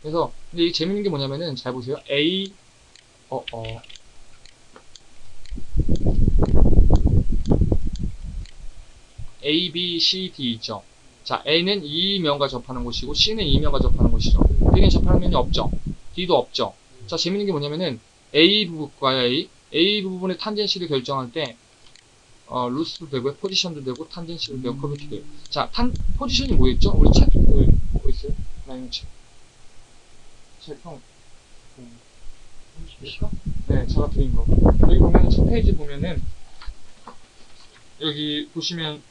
그래서 근데 이 재밌는 게 뭐냐면은 잘 보세요. A 어 어. A, B, C, D 있죠. 자, A는 이 면과 접하는 곳이고 C는 이 면과 접하는 곳이죠. B는 접하는 면이 없죠. D도 없죠. 자, 재밌는 게 뭐냐면은 A 부분과 A, A 부분의 탄젠시를 결정할 때 어, 루스도 되고요, 포지션도 되고, 탄젠시도 되고, 커비도 돼요. 자, 탄 포지션이 뭐였죠? 우리 책, 그, 뭐 있어요? 라이너 책. 책, 형. 그, 네, 제가 드린 거. 여기 보면 첫 페이지 보면은 여기 보시면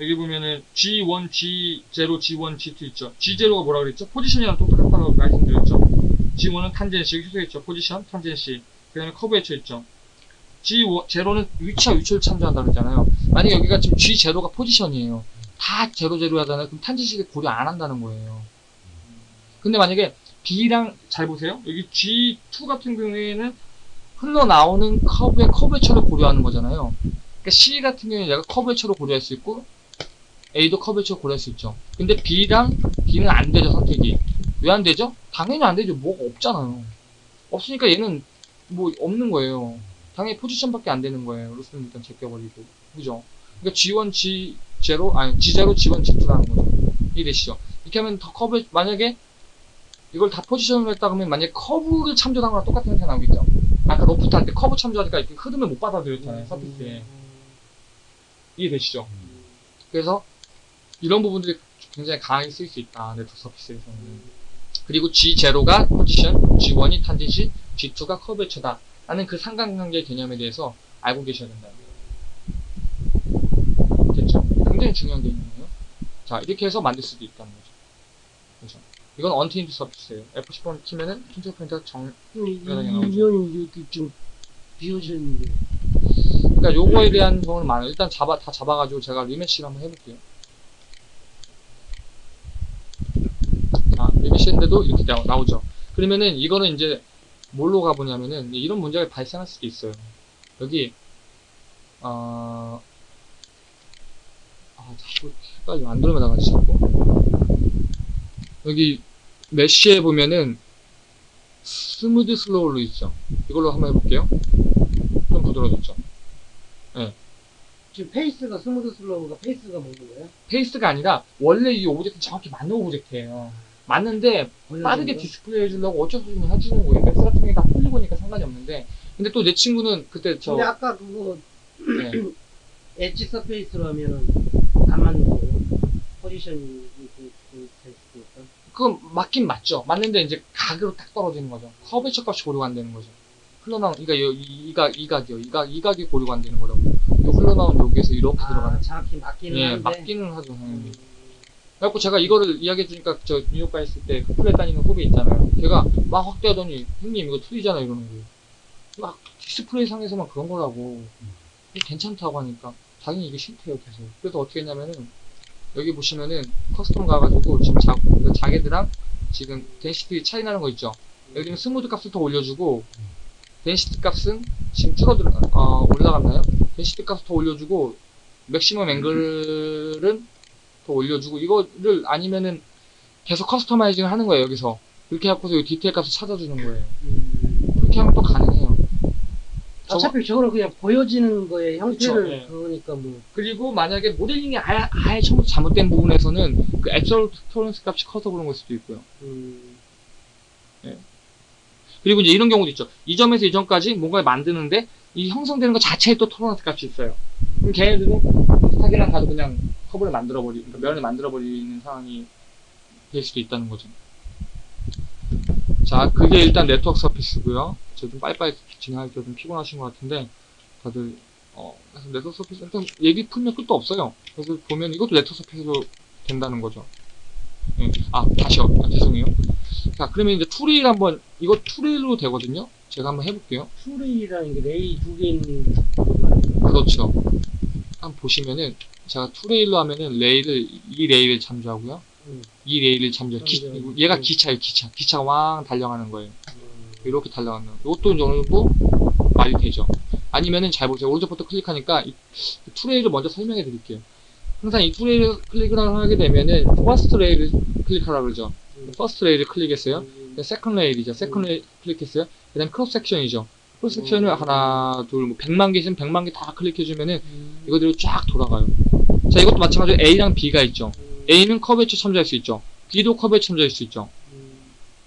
여기 보면은 G1, G0, G1, G2 있죠. G0가 뭐라 그랬죠? 포지션이랑 똑같다고 말씀드렸죠. G1은 tangency, 여기 표시했죠. 포지션, tangency. 그 다음에 curvature 있죠. G0는 위치와 위치를 참조한다 그랬잖아요. 만약에 여기가 지금 G0가 포지션이에요. 다 제로 제로 하잖아요. 그럼 tangency를 고려 안 한다는 거예요. 근데 만약에 B랑 잘 보세요. 여기 G2 같은 경우에는 흘러나오는 커브의 curvature를 고려하는 거잖아요. 그러니까 C 같은 경우에 내가 curvature로 고려할 수 있고 A도 curvature로 고려할 수 있죠. 근데 B랑 B는 안 되죠, 선택이. 왜 안 되죠? 당연히 안 되죠. 뭐가 없잖아요. 없으니까 얘는 뭐 없는 거예요. 당연히 포지션밖에 안 되는 거예요. loose는 일단 제껴버리고. 그죠? 그러니까 G1, G0, 아니, G0, G1, G2라는 거죠. 이해되시죠? 이렇게 하면 더 커브, 만약에 이걸 다 포지션으로 했다 그러면 만약에 커브를 참조한 거랑 똑같은 형태 나오겠죠? 아까 로프트 할 때 커브 참조하니까 이렇게 흐름을 못 받아들였잖아요, surface에. 이해되시죠? 그래서 이런 부분들이 굉장히 강하게 쓰일 수 있다, 네트워크 surface에서는. 그리고 G0가 포지션, G1이 tangency, G2가 커브 해처다. 라는 그 상관관계 개념에 대해서 알고 계셔야 된다는 거예요. 됐죠? 굉장히 중요한 개념이에요. 자, 이렇게 해서 만들 수도 있다는 거죠. 그죠? 이건 언테인드 서피스예요. F10번 키면은 킨트 프린터가 정, 개 나오죠. 이면이 이렇게 좀 비워져 있는데. 그러니까 요거에 대한 경우는 많아요. 일단 잡아, 다 잡아가지고 제가 리매치를 한번 해볼게요. 자, 리매치 했는데도 이렇게 나, 나오죠. 그러면은 이거는 이제 뭘로 가보냐면은 이런 문제가 발생할 수도 있어요. 여기, 어, 아, 자꾸 헷갈려. 안 들어면 나가지, 자꾸. 여기 mesh에 보면은 smooth slower 있죠. 이걸로 한번 해볼게요. 좀 부드러워졌죠. 지금 face가 smooth slower가 face가 먹는 거예요? face가 아니라 원래 이 object 정확히 맞는 object예요. 맞는데 빠르게? 디스플레이 해주려고 어쩔 수 없이 해주는 거예요. 맥스 같은 게다 풀리고니까 상관이 없는데 근데 또 내 친구는 그때 저 근데 아까 그거 네, *clears throat* 엣지 서페이스로 하면은 안 맞는 거예요. 포지션이 그, 그 테스트니까. 그건 맞긴 맞죠. 맞는데 이제 각으로 딱 떨어지는 거죠. 커브처 값이 고려가 안 되는 거죠. 흘러나온 그러니까 여- 이, 각 이각이요. 이각 이각이 고려가 안 되는 거라고. 요 흘러나온 여기에서 이렇게 들어가는. 아, 정확히 맞기는 예, 한데. 맞기는 하죠. 당연히. 음, 그래갖고 제가 이거를 이야기해 주니까 저 뉴욕 가 있을 때 쿠플렛 다니는 후배 있잖아요. 걔가 막 확대하더니 형님 이거 틀리잖아 이러는 거예요. 막 디스플레이 상에서만 그런 거라고 괜찮다고 하니까 자기는 이게 싫대요 계속. 그래서 어떻게 했냐면은 여기 보시면은 custom 가가지고 지금 자, 그 자기들랑 지금 density 차이 나는 거 있죠. 여기는 smooth 값을 더 올려주고 density 값은 지금 줄어들 어, 올라갔나요? density 값을 더 올려주고 maximum angle은 더 올려주고 이거를 아니면은 계속 customizing 하는 거예요 여기서. 이렇게 해갖고서 이 디테일 값을 찾아주는 거예요. 음. 그렇게 하면 또 가능해요. 어차피 저거는 그냥 보여지는 거의 형태를 그쵸, 예. 그거니까 뭐. 그리고 만약에 모델링이 아예, 아예 처음부터 잘못된 부분에서는 그 absolute tolerance 값이 커서 그런 걸 수도 있고요. 음, 그리고 이제 이런 경우도 있죠. 이 점에서 이 점까지 뭔가를 만드는데 이 형성되는 것 자체에 또 tolerance 값이 있어요. 그럼 걔네들은 스탁이랑 가도 그냥 커브를 만들어버리 그러니까 면을 만들어버리는 상황이 될 수도 있다는 거죠. 자 그게 일단 network surface고요. 저좀 빨리빨리 진행하기가 좀 피곤하신 것 같은데 다들 어 그래서 network surface 일단 얘기 풀면 끝도 없어요. 그래서 보면 이것도 network surface로 된다는 거죠. 예. 아 다시요. 아, 죄송해요. 자 그러면 이제 two rail 한번 이거 two rail로 되거든요. 제가 한번 해볼게요. two rail이라는 게 레일 두개 있는. 그렇죠. 한번 보시면은 제가 two rail로 하면은 레일을 이 레일을 참조하고요. 음. 이 레일을 참조. 기, 참조. 얘가 음. 기차예요, 기차. 기차가 왕 달려가는 거예요. 음, 이렇게 달려가는. 이것도 이제 어느 정도 말이 되죠. 아니면은 잘 보세요. 오른쪽부터 클릭하니까 이 two rail을 먼저 설명해 드릴게요. 항상 이 two rail을 클릭을 하게 되면은 first rail을 클릭하라 그러죠. 음. first rail을 클릭했어요. 음, second rail이죠. second 음. rail 클릭했어요. 그 다음에 cross section이죠. cross section을 음. 하나, 둘, 뭐 100만 개 있으면 100만 개 다 클릭해 주면은 음, 이거대로 쫙 돌아가요. 자, 이것도 마찬가지로 A랑 B가 있죠. 음, A는 커브에 참조할 수 있죠. B도 커브에 참조할 수 있죠. 음,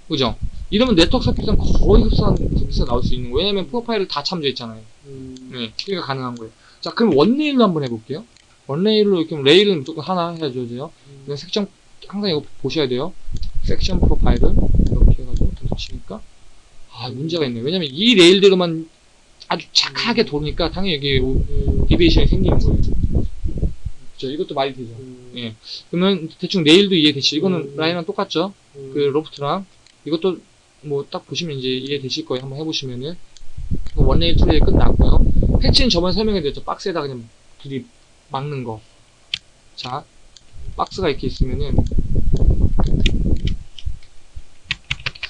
그죠? 이러면 network surface는 거의 흡사한 surface가 나올 수 있는 거예요. 왜냐면 profile을 다 참조했잖아요. 음, 네, 그게 가능한 거예요. 자, 그럼 one rail로 한번 해볼게요. one rail로 이렇게 레일은 무조건 하나 해줘야 돼요. 음, 그냥 섹션, 항상 이거 보셔야 돼요. section profile은 이렇게 해가지고 던져치니까 아, 문제가 있네요. 왜냐면 이 레일대로만 아주 착하게 도니까 당연히 여기 음, deviation이 생기는 거예요. 그죠? 이것도 말이 되죠. 음, 예. 그러면 대충 레일도 이해되시죠? 이거는 음. 라인이랑 똑같죠? 음, 그 loft랑 이것도 뭐 딱 보시면 이제 이해되실 거예요. 한번 해보시면은 one rail two rail 끝났고요. 패치는 저번에 설명해드렸죠. 박스에다 그냥 둘이 막는 거. 자, 박스가 이렇게 있으면은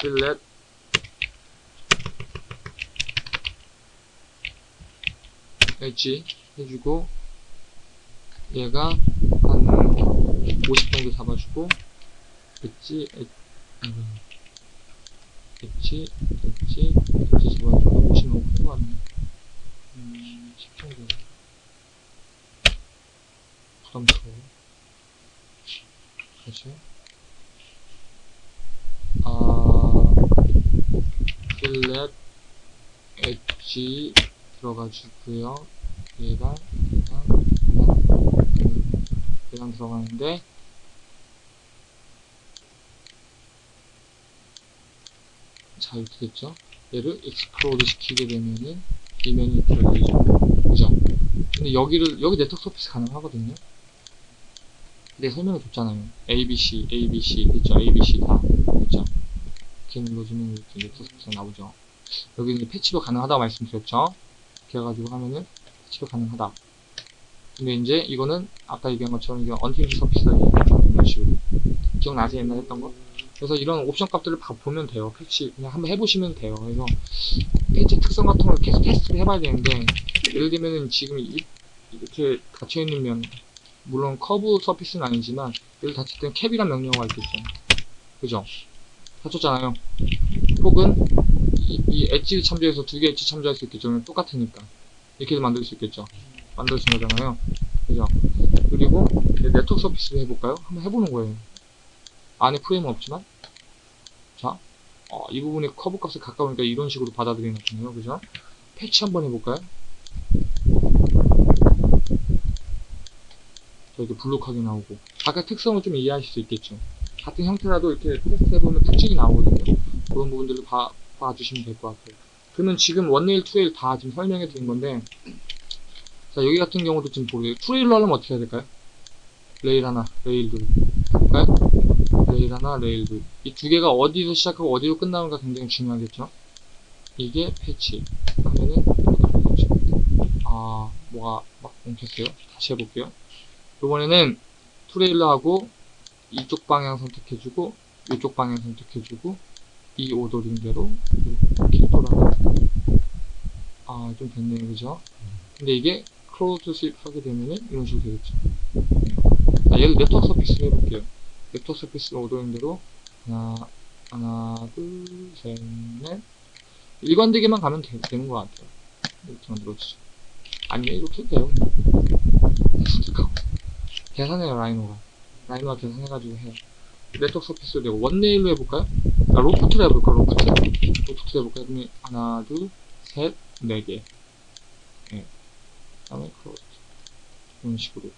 select 엣지 해주고 얘가 한 50 정도 잡아주고 엣지 엣, 음, 엣지 엣지 엣지 잡아주고 50 너무 큰거 같네. 음, 10 정도. 부담스러워 그렇죠 아 필렛 엣지 들어가주고요. 얘가 얘가 얘랑 들어가는데 자 이렇게 됐죠 얘를 explode 시키게 되면은 이 면이 이렇게 열리죠 그죠 근데 여기를 여기 network surface 가능하거든요 근데 설명해 줬잖아요 ABC ABC 됐죠 ABC 다 있죠. 이렇게 눌러주면 이렇게 network surface가 나오죠. 여기 이제 패치도 가능하다고 말씀드렸죠. 이렇게 해가지고 하면은 패치도 가능하다. 근데 이제 이거는 아까 얘기한 것처럼 이게 unfinished surface가 이런 식으로 기억나세요 옛날에 했던 거? 그래서 이런 옵션 값들을 봐- 보면 돼요. 패치 그냥 한번 해보시면 돼요. 그래서 패치 특성 같은 걸 계속 테스트를 해봐야 되는데 예를 들면은 지금 이, 이렇게 닫혀있는 면 물론 curve surface는 아니지만 얘를 닫힐 때는 캡이란 명령어가 있겠죠. 그죠? 닫혔잖아요. 혹은 이, 이 edge를 참조해서 두 개 엣지 참조할 수 있겠죠. 똑같으니까 이렇게도 만들 수 있겠죠. 만들어진 거잖아요. 그죠? 그리고 network surface를 해볼까요? 한번 해보는 거예요. 안에 프레임은 없지만 자, 어, 이 부분에 커브 값에 가까우니까 이런 식으로 받아들이는 거네요. 그죠? 패치 한번 해볼까요? 자, 이렇게 볼록하게 나오고 아까 특성을 좀 이해하실 수 있겠죠. 같은 형태라도 이렇게 테스트 해보면 특징이 나오거든요. 그런 부분들을 봐, 봐주시면 될 것 같아요. 그러면 지금 one rail, two rail 다 지금 설명해 드린 건데 자 여기 같은 경우도 지금 보세요. two rail로 하려면 어떻게 해야 될까요? 레일 하나, 레일 둘 볼까요? 레일 하나, 레일 둘. 이 두 개가 어디서 시작하고 어디로 끝나는가 굉장히 중요하겠죠? 이게 패치. 하면은. 아, 뭐가 막 엉켰어요? 다시 해볼게요. 이번에는 two rail로 하고, 이쪽 방향 선택해주고, 이쪽 방향 선택해주고, 이 ordering대로 이렇게 돌아가. 아, 좀 됐네요. 그죠? 근데 이게 close sweep 하게 되면은 이런 식으로 되겠죠. 자, 얘를 network surface로 해볼게요. network surface 오더인대로 하나, 하나, 둘, 셋, 넷. 일관되게만 가면 되, 되는 것 같아요. 이렇게 만들어주죠. 아니면 이렇게 해도 돼요. 선택하고. 계산해요, 라이노가. 라이노가 계산해가지고 해요. network surface로 되고, one rail로 해볼까요? 아, loft로 해볼까요, loft? loft로 해볼까요? 하나, 둘, 셋, 네 개. 예. 그 다음에 close. 이런 식으로.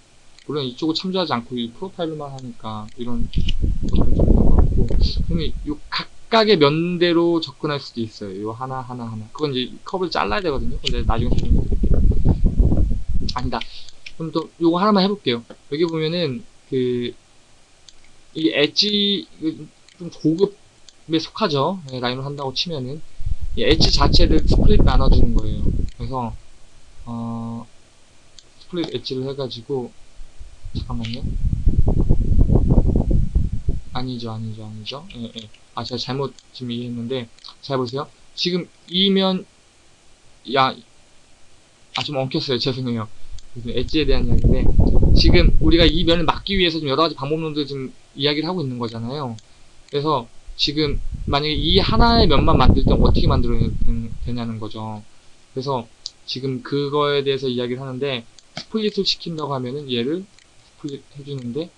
물론 이쪽을 참조하지 않고 이 profile로만 하니까 이런 것들은 좀 있는 것 같고 그러면 요 각각의 면대로 접근할 수도 있어요. 요 하나 하나 하나. 그건 이제 커브를 잘라야 되거든요. 근데 나중에 설명해 드릴게요. 아니다. 그럼 또 요거 하나만 해볼게요. 여기 보면은 그 이 엣지 좀 고급에 속하죠? 네, 라인을 한다고 치면은. 이 엣지 자체를 split 나눠주는 거예요. 그래서 어 split edge를 해가지고 잠깐만요. 아니죠, 아니죠, 아니죠. 예, 예. 아, 제가 잘못 지금 이해했는데, 잘 보세요. 지금 이 면, 야, 아, 좀 엉켰어요. 죄송해요. 엣지에 대한 이야기인데, 지금 우리가 이 면을 막기 위해서 좀 여러 가지 방법론들 지금 이야기를 하고 있는 거잖아요. 그래서 지금 만약에 이 하나의 면만 만들 때 어떻게 만들어야 되냐는 거죠. 그래서 지금 그거에 대해서 이야기를 하는데, split을 시킨다고 하면은 얘를 split 해주는데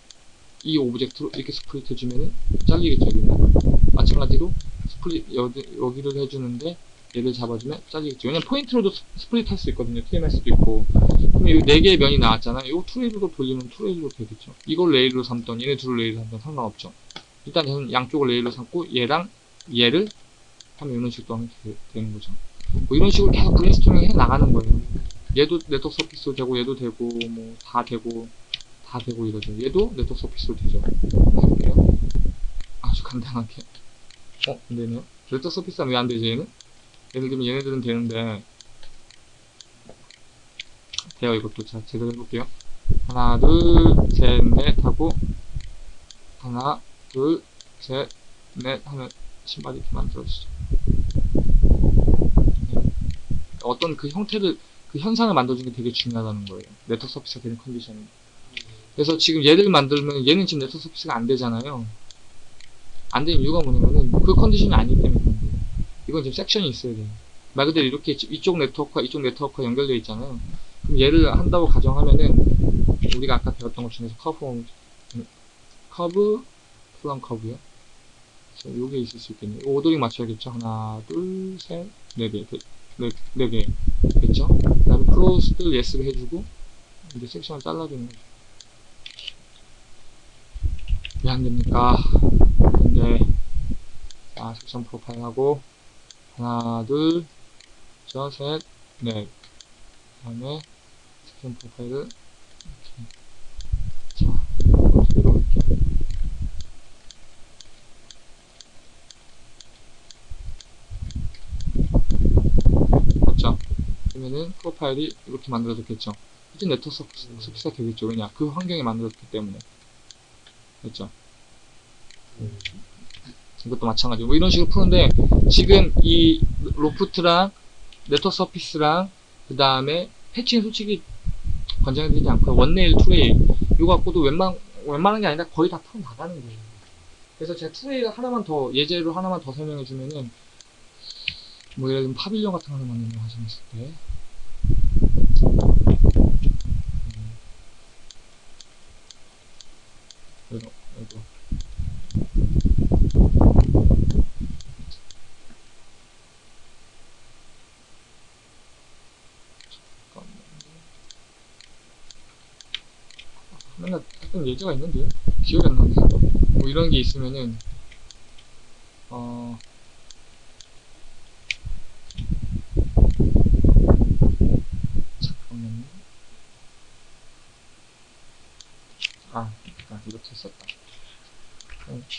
이 오브젝트로 이렇게 split 해주면은 잘리겠죠 여기는. 마찬가지로 split 여기, 여기를 해주는데 얘를 잡아주면 잘리겠죠. 왜냐면 포인트로도 스- split 할 수 있거든요. trim할 수도 있고. 그럼 이 네 개의 면이 나왔잖아요 이거 two rail로 돌리면 two rail로 되겠죠. 이걸 레일로 삼던 얘네 둘을 레일로 삼던 상관없죠. 일단 저는 양쪽을 레일로 삼고 얘랑 얘를 하면 이런 식으로 하면 되, 되는 거죠. 뭐 이런 식으로 계속 브레인스토밍 해 나가는 거예요 얘도 network surface로 되고 얘도 되고 뭐 다 되고 다 되고 이러죠. 얘도 네트워크 서피스로 되죠. 해볼게요? 아주 간단하게. 어 안되네요. 네트워크 서피스는 왜 안되지 얘는? 예를 들면 얘네들은 되는데. 돼요 이것도. 자 제대로 해볼게요. 하나 둘셋넷 하고 하나 둘셋넷 하면 신발이 이렇게 만들어지죠. 네. 어떤 그 형태를 그 현상을 만들어주는 게 되게 중요하다는 거예요. network surface가 되는 컨디션이. 그래서 지금 얘를 만들면 얘는 지금 network surface가 안 되잖아요. 안 되는 이유가 뭐냐면은 그 컨디션이 아니기 때문에. 이건 지금 섹션이 있어야 돼요. 말 그대로 이렇게 이쪽 네트워크와 이쪽 네트워크가 연결되어 있잖아요. 그럼 얘를 한다고 가정하면은 우리가 아까 배웠던 것 중에서 커브 curve from curve요. 요게 있을 수 있겠네요. ordering 맞춰야겠죠. 하나, 둘, 셋, 네 개. 네, 네 개. 됐죠? 그 다음에 close를 yes를 해주고 이제 섹션을 잘라주는 거죠. 왜 안 됩니까? 근데 자 section profile 하고 하나 둘셋넷 그 다음에 section profile을 이렇게 자 어떻게 이렇게 있으면은 profile이 이렇게 만들어졌겠죠. 이제 network surface가 되겠죠. 왜냐? 그 환경에 만들어졌기 때문에. 그렇죠. 이것도 마찬가지고 뭐 이런 식으로 푸는데 지금 이 loft랑 network surface랑 그 다음에 patch는 솔직히 권장해 드리지 않고요. one rail, two rail 이거 갖고도 웬만, 웬만한 게 아니라 거의 다 풀어 나가는 거예요. 그래서 제가 two rail 하나만 더 예제로 하나만 더 설명해 주면은 뭐 예를 들면 파빌리온 같은 거 하나만 하셨을 때 음. 이거 이거. 맨날 했던 예제가 있는데 기억이 안 나네. 뭐 이런 게 있으면은 어 잠깐만요. 아, 아 이렇게 했었다.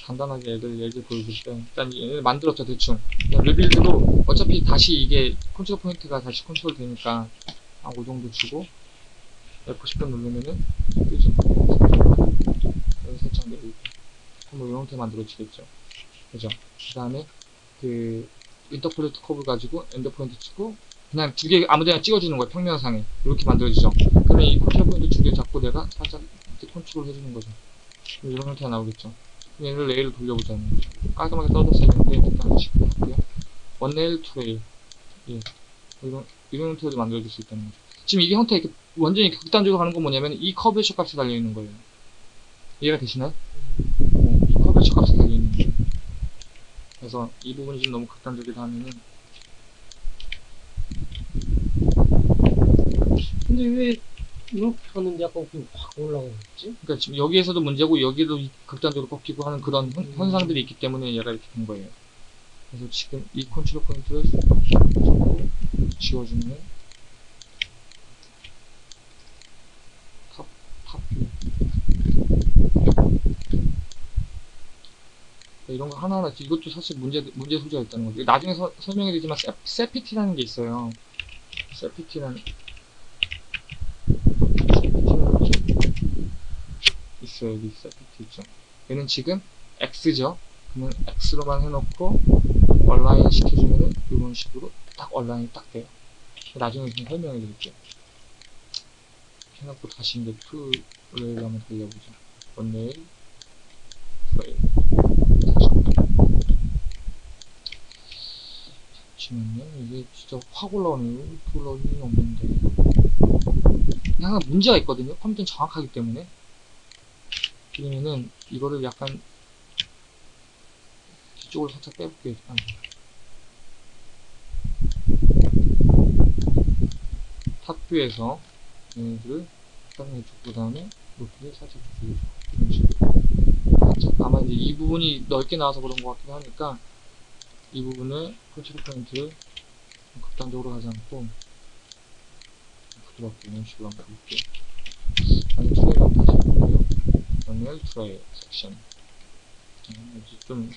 간단하게 애들 예제 보여줄 때 일단 얘를 만들었죠 대충. rebuild로 어차피 다시 이게 컨트롤 포인트가 다시 컨트롤 되니까 한5 정도 주고 F10번 누르면은 뜨죠 여기 살짝 내리고. 뭐 이런 형태 만들어지겠죠. 그죠? 그 다음에 그 interpolate curve 가지고 end point 치고 그냥 두 개 아무데나 찍어주는 거예요 평면상에. 이렇게 만들어지죠. 그러면 이 컨트롤 포인트 두 개 잡고 내가 살짝 컨트롤 해주는 거죠 이런 형태가 나오겠죠. 얘를 레일을 돌려보자는 거죠. 깔끔하게 떨어졌어야 되는데 일단 지금 할게요. one rail two rail. 예. 이런 이런 형태로 만들어줄 수 있다는 거죠. 지금 이게 형태 이렇게 완전히 극단적으로 가는 건 뭐냐면 이 커브의 값이 달려있는 거예요. 이해가 되시나요? 네, 이 커브의 값이 달려있는 거예요. 그래서 이 부분이 좀 너무 극단적이다 하면은 근데 왜 이렇게 하는데 약간 그확 올라가고 있지? 그러니까 지금 여기에서도 문제고 여기도 이- 극단적으로 꺾이고 하는 그런 현- 음. 현상들이 있기 때문에 얘가 이렇게 된 거예요. 그래서 지금 이 컨트롤 포인트를 자꾸 지워주면 top, top view 이런 거 하나하나 이것도 사실 문제 문제 소지가 있다는 거죠. 나중에 서- 설명해 드리지만 Set, SetPt라는 게 있어요. SetPt라는 여기 SetPt 있죠. 얘는 지금 X죠. 그러면 X로만 해놓고 align 시켜주면은 이런 식으로 딱 align이 딱 돼요. 나중에 좀 설명해 드릴게요. 해놓고 다시 이제 투레일 한번 돌려보죠. 원레일. 다시. 잠시만요. 이게 진짜 확 올라오네요. 올라올 일은 없는데. 항상 문제가 있거든요. 컴퓨터는 정확하기 때문에. 그러면은 이거를 약간 뒤쪽으로 살짝 빼볼게요. 일단. top view에서 얘네들을 일단 해주고 그 다음에 높이를 살짝 줄여주고 이런 식으로 아마 이제 이 부분이 넓게 나와서 그런 것 같기도 하니까 이 부분을 컨트롤 포인트를 좀 극단적으로 하지 않고 부드럽게 이런 식으로 한번 볼게요. 아니 two rail 한번 다시 볼게요. one rail two rail 섹션 좀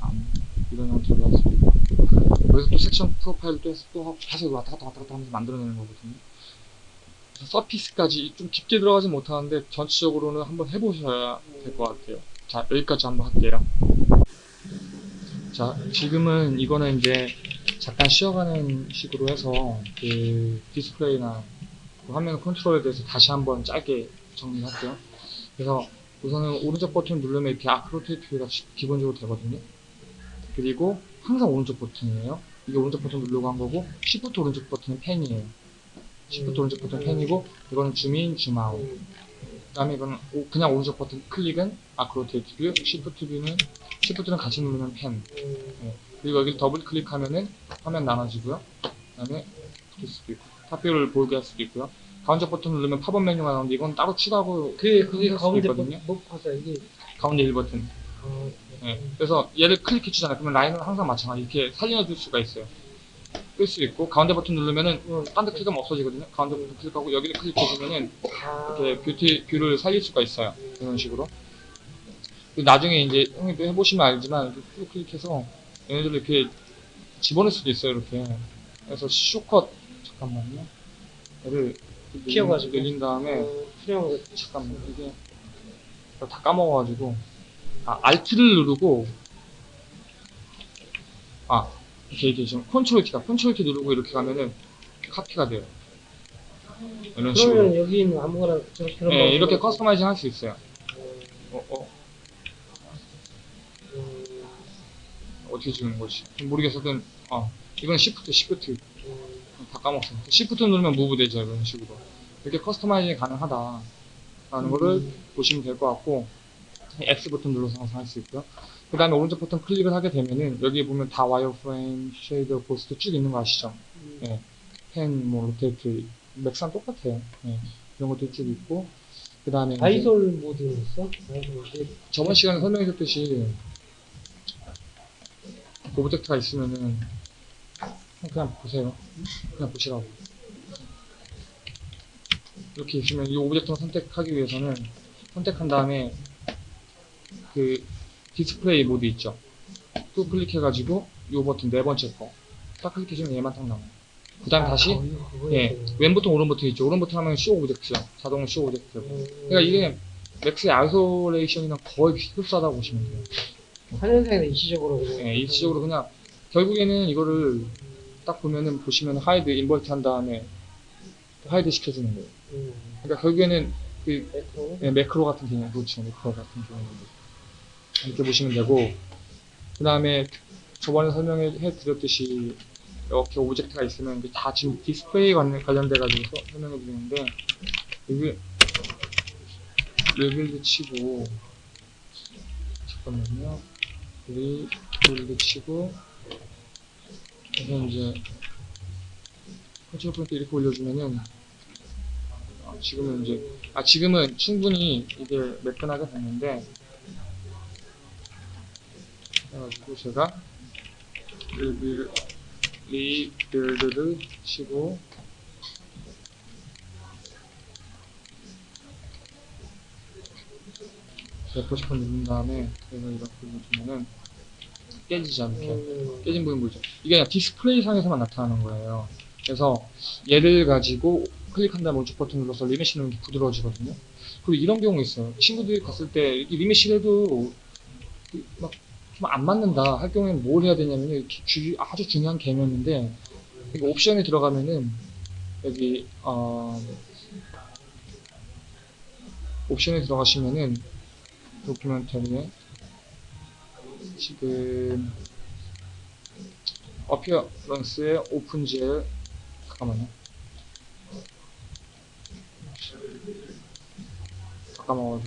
안, 할수 있고 여기서 또 섹션 프로파일을 또 해서 또 계속 왔다 갔다 왔다 갔다 하면서 만들어내는 거거든요. surface까지 좀 깊게 들어가지 못하는데 전체적으로는 한번 해보셔야 될 것 같아요. 자 여기까지 한번 할게요. 자 지금은 이거는 이제 잠깐 쉬어가는 식으로 해서 그 디스플레이나 그 화면 컨트롤에 대해서 다시 한번 짧게 정리할게요. 그래서 우선은 오른쪽 버튼 누르면 이렇게 arc rotate가 기본적으로 되거든요. 그리고 항상 오른쪽 버튼이에요. 이게 오른쪽 버튼 누르고 한 거고 시프트 오른쪽 버튼은 pan이에요. 시프트 오른쪽 버튼 pan이고 이거는 줌인, 줌아웃. 그 다음에 이거는 오- 그냥 오른쪽 버튼 클릭은 arc rotate고요. 시프트 view는 시프트는 같이 누르면 pan. 그리고 여기를 더블 클릭하면은 화면 나눠지고요. 그 다음에 볼 수도 있고 top view를 보게 할 수도 있고요. 가운데 버튼 누르면 팝업 메뉴가 나오는데 이건 따로 추가하고 그게 그게 할 수도 가운데 있거든요. 뭐 봐서 이게 가운데 1 버튼. 아, 네. 그래서 얘를 클릭해 주잖아요. 그러면 라인은 항상 마찬가지 이렇게 살려줄 수가 있어요. 끌 수 있고 가운데 버튼 누르면은 어, 딴데 클릭하면 없어지거든요. 가운데 버튼 클릭하고 여기를 클릭해 주면은 아, 이렇게 뷰티 뷰를 살릴 수가 있어요. 이런 식으로. 나중에 이제 형님도 해보시면 알지만 이렇게 쭉 클릭해서 얘네들을 이렇게 집어넣을 수도 있어요. 이렇게. 그래서 shortcut 잠깐만요. 얘를 키워가지고. 늘린 다음에 어, 수령 잠깐만 이게 다 까먹어가지고 아 Alt를 누르고 아 이렇게 이렇게 지금 컨트롤 키다 컨트롤 키 누르고 이렇게 가면은 카피가 돼요. 이런 식으로. 그러면 여기 있는 아무거나 저렇게 네, 거 이렇게. customizing 할 수 있어요. 어, 어, 어, 음, 어떻게 주는 거지? 모르겠어든 어 이건 시프트 시프트 음, 다 까먹었어. 시프트 누르면 move 되죠 이런 식으로. 이렇게 customizing 가능하다라는 거를 음. 보시면 될 것 같고 X 버튼 눌러서 항상 할 수 있고요. 그 다음에 오른쪽 버튼 클릭을 하게 되면은 여기 보면 다 wireframe, shaded, ghosted 쭉 있는 거 아시죠? 음. 네. pan, 뭐 rotate, Max랑 똑같아요. 네. 이런 것도 쭉 있고 그 다음에 isol mode 있어? isol mode. 저번 시간에 설명해줬듯이 object가 있으면은 그냥 보세요. 그냥 보시라고. 이렇게 있으면 이 object를 선택하기 위해서는 선택한 다음에 그 디스플레이 모드 있죠. 또 클릭해가지고 이 버튼 네 번째 거. 딱 클릭해주면 얘만 딱 나와요. 그 다음 다시 아, 그거- 그거 예. 왼 버튼 오른 버튼 있죠. 오른 버튼 하면 show object죠. 자동 show object. 음, 그러니까 이게 Max의 isolation이랑 거의 흡사하다고 보시면 돼요. 한현상에는 일시적으로 그냥 예, 일시적으로 그냥 결국에는 이거를 딱 보면은 보시면 hide invert 한 다음에 hide 시켜주는 거예요. 음, 그러니까 결국에는 그 매크로 예, 매크로 같은 개념, 그렇죠. 매크로 같은 개념 이렇게 보시면 되고 그 다음에 저번에 설명해 드렸듯이 이렇게 object가 있으면 다 지금 디스플레이 관련, 관련돼 가지고 설명해 드리는데 여기 rebuild 치고 잠깐만요 여기 rebuild 치고 그래서 이제 control point 이렇게 올려주면은 아, 지금은 이제 아 지금은 충분히 이게 매끈하게 됐는데 그래가지고 제가 리빌 rebuild를 치고 F10번 누른 다음에 그래서 이렇게 보시면은 깨지지 않게 음, 깨진 부분 보이죠? 이게 그냥 디스플레이 상에서만 나타나는 거예요. 그래서 얘를 가지고 클릭한 다음에 오른쪽 버튼 눌러서 remesh는 게 부드러워지거든요. 그리고 이런 경우 있어요. 친구들이 갔을 때이 remesh를 해도 막 좀 안 맞는다 할 경우에는 뭘 해야 되냐면요. 이렇게 주- 아주 중요한 개념인데 여기 옵션에 들어가면은 여기 어 옵션에 들어가시면은 도큐멘터리에 지금 어피어런스의 오픈젤 잠깐만요. 잠깐만.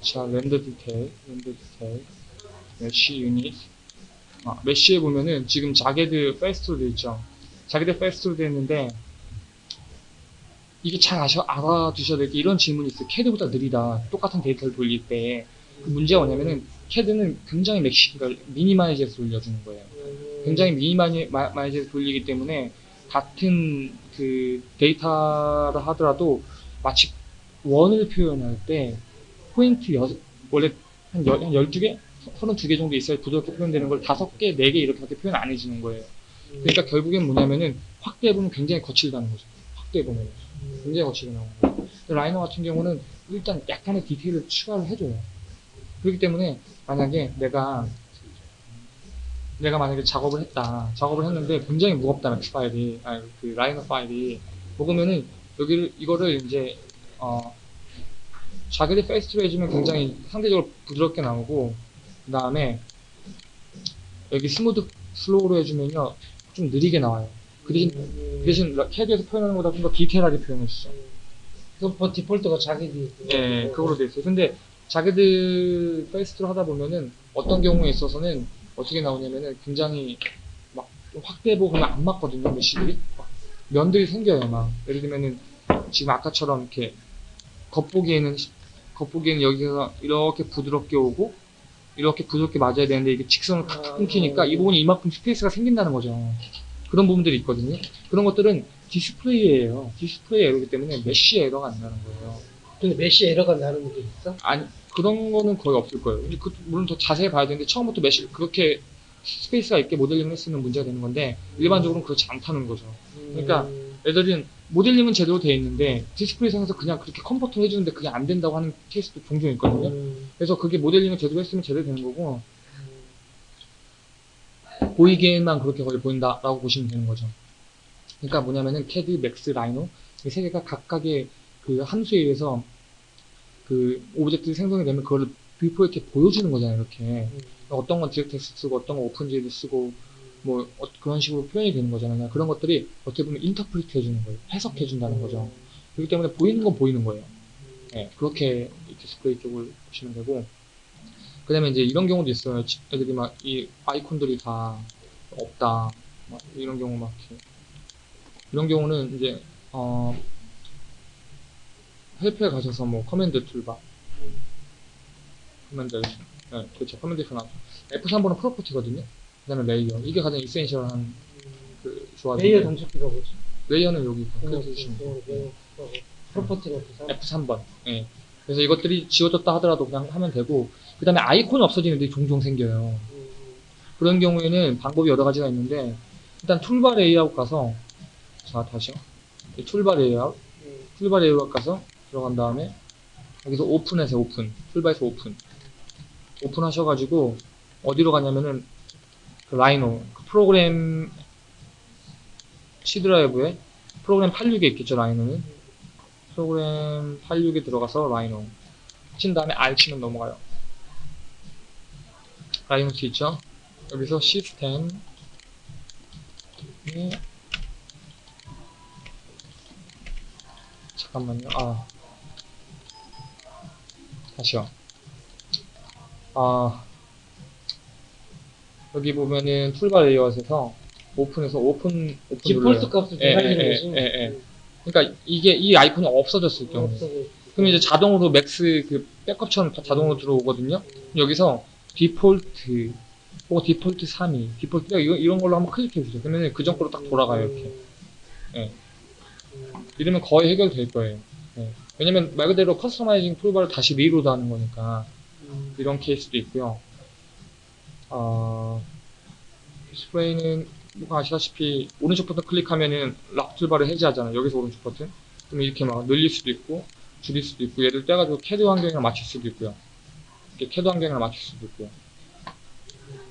자 render detail render detail. mesh 유닛. 아, mesh에 보면은 지금 jagged faster로 되어 있죠. jagged faster로 되어 있는데 이게 잘 아셔, 알아두셔야 될 게 이런 질문이 있어요 캐드보다 느리다 똑같은 데이터를 돌릴 때 그 문제가 뭐냐면은 캐드는 굉장히 맥시, 그러니까 minimize해서 돌려주는 거예요. 음, 굉장히 minimize해서 돌리기 때문에 같은 그 데이터를 하더라도 마치 원을 표현할 때 포인트 여, 원래 한, 여, 한 12개? 32개 정도 있어야 부드럽게 표현되는 걸 5개, 4개 이렇게밖에 표현 안 해주는 거예요. 음, 그러니까 결국엔 뭐냐면은 확대해보면 굉장히 거칠다는 거죠. 확대해보면. 음, 굉장히 거치게. 근데 Rhino 같은 경우는 일단 약간의 디테일을 추가를 해줘요. 그렇기 때문에 만약에 내가 내가 만약에 작업을 했다. 작업을 했는데 굉장히 무겁다 Max 파일이, 아니 그 Rhino 파일이 먹으면은 여기를 이거를 이제 어 jagged faster로 해주면 굉장히 상대적으로 부드럽게 나오고 그 다음에 여기 smooth slower로 해주면요 좀 느리게 나와요. 그 대신 음, 그 대신 캐드에서 표현하는 것보다 좀 더 디테일하게 표현해주죠. 그뭐 디폴트가 자기들이 예, 그거로 돼 있어요. 근데 자기들 베이스로 하다 보면은 어떤 경우에 있어서는 어떻게 나오냐면은 굉장히 막좀 확대해 보고 그러면 안 맞거든요, mesh들이. 막 면들이 생겨요, 막. 예를 들면은 지금 아까처럼 이렇게 겉보기에는, 겉보기에는 여기가 이렇게 부드럽게 오고 이렇게 부드럽게 맞아야 되는데 이게 직선을 탁탁 끊기니까 이 부분이 이만큼 스페이스가 생긴다는 거죠. 그런 부분들이 있거든요. 그런 것들은 디스플레이 에러요 디스플레이 에러이기 때문에 mesh 에러가 안 나는 거예요. 근데 mesh 에러가 나는 게 있어? 아니 그런 거는 거의 없을 거예요. 그, 물론 더 자세히 봐야 되는데 처음부터 mesh 그렇게 스페이스가 있게 모델링을 했으면 문제가 되는 건데 일반적으로는 그렇지 않다는 거죠. 그러니까 음, 애들은 모델링은 제대로 돼 있는데 디스플레이상에서 그냥 그렇게 convert 해주는데 그게 안 된다고 하는 케이스도 종종 있거든요. 음, 그래서 그게 모델링을 제대로 했으면 제대로 되는 거고 음, 보이기에만 그렇게 거의 보인다라고 보시면 되는 거죠. 그러니까 뭐냐면은 캐드, 맥스, 라이노 이 세 개가 각각의 그 함수에 의해서 그 object를 생성이 되면 그거를 뷰포 이렇게 보여주는 거잖아요. 이렇게 음, 어떤 건 DirectX 쓰고 어떤 건 OpenGL 쓰고 뭐 어- 그런 식으로 표현이 되는 거잖아요. 그런 것들이 어떻게 보면 interpret 해주는 거예요. 해석해 준다는 거죠. 그렇기 때문에 보이는 건 보이는 거예요. 예, 그렇게 이 디스플레이 쪽을 보시면 되고 그 다음에 이제 이런 경우도 있어요. 지- 애들이 막 이 아이콘들이 다 없다. 막 이런 경우 막 이렇게. 이런 경우는 이제 어 help에 가셔서 뭐 command toolbar command 네, 그렇죠. command tool 나죠. F3번은 property거든요. 그 다음에 layer. 이게 가장 essential한 그 조합이 layer 단축키가 뭐지? layer는 여기 그거 클릭해 주시면 돼요. layer 그거 property가 그 F3번. 예. 그래서 이것들이 지워졌다 하더라도 그냥 하면 되고, 그 다음에 아이콘이 없어지는 일이 종종 생겨요. 음, 그런 경우에는 방법이 여러 가지가 있는데, 일단 toolbar layout 가서, 자, 다시요. 이 toolbar layout, 음, toolbar layout 가서 들어간 다음에, 여기서 open해서 open. toolbar에서 open. open 하셔가지고, 어디로 가냐면은, 그 라이노, 그 프로그램 C 드라이브에 프로그램 86에 있겠죠, 라이노는. 프로그램 86에 들어가서 라이노 친 다음에 R 치면 넘어가요. 라이노스 있죠? 여기서 시스템 에 잠깐만요. 아 다시요. 아 여기 보면은 toolbar layout에서 open해서 open open default. 값을 예, 조작하는 예. 예, 예. 그러니까 이게 이 아이콘이 없어졌을 경우 없어 보여. 그럼 이제 자동으로 맥스 그 백업처럼 다 자동으로 들어오거든요. 여기서 디폴트 혹은 디폴트 3위, 디폴트 이런, 이런 걸로 한번 클릭해 주세요. 그러면 그전 거로 딱 돌아가요 이렇게. 예. 음, 이러면 거의 해결될 거예요. 예. 왜냐면 말 그대로 customizing toolbar를 다시 reload 하는 거니까 음, 이런 케이스도 있고요. 어, 디스플레이는 누가 아시다시피 오른쪽 버튼 클릭하면은 lock toolbar를 해제하잖아요. 여기서 오른쪽 버튼. 그럼 이렇게 막 늘릴 수도 있고 줄일 수도 있고 얘를 떼가지고 캐드 환경이랑 맞출 수도 있고요. 이렇게 캐드 환경이랑 맞출 수도 있고요.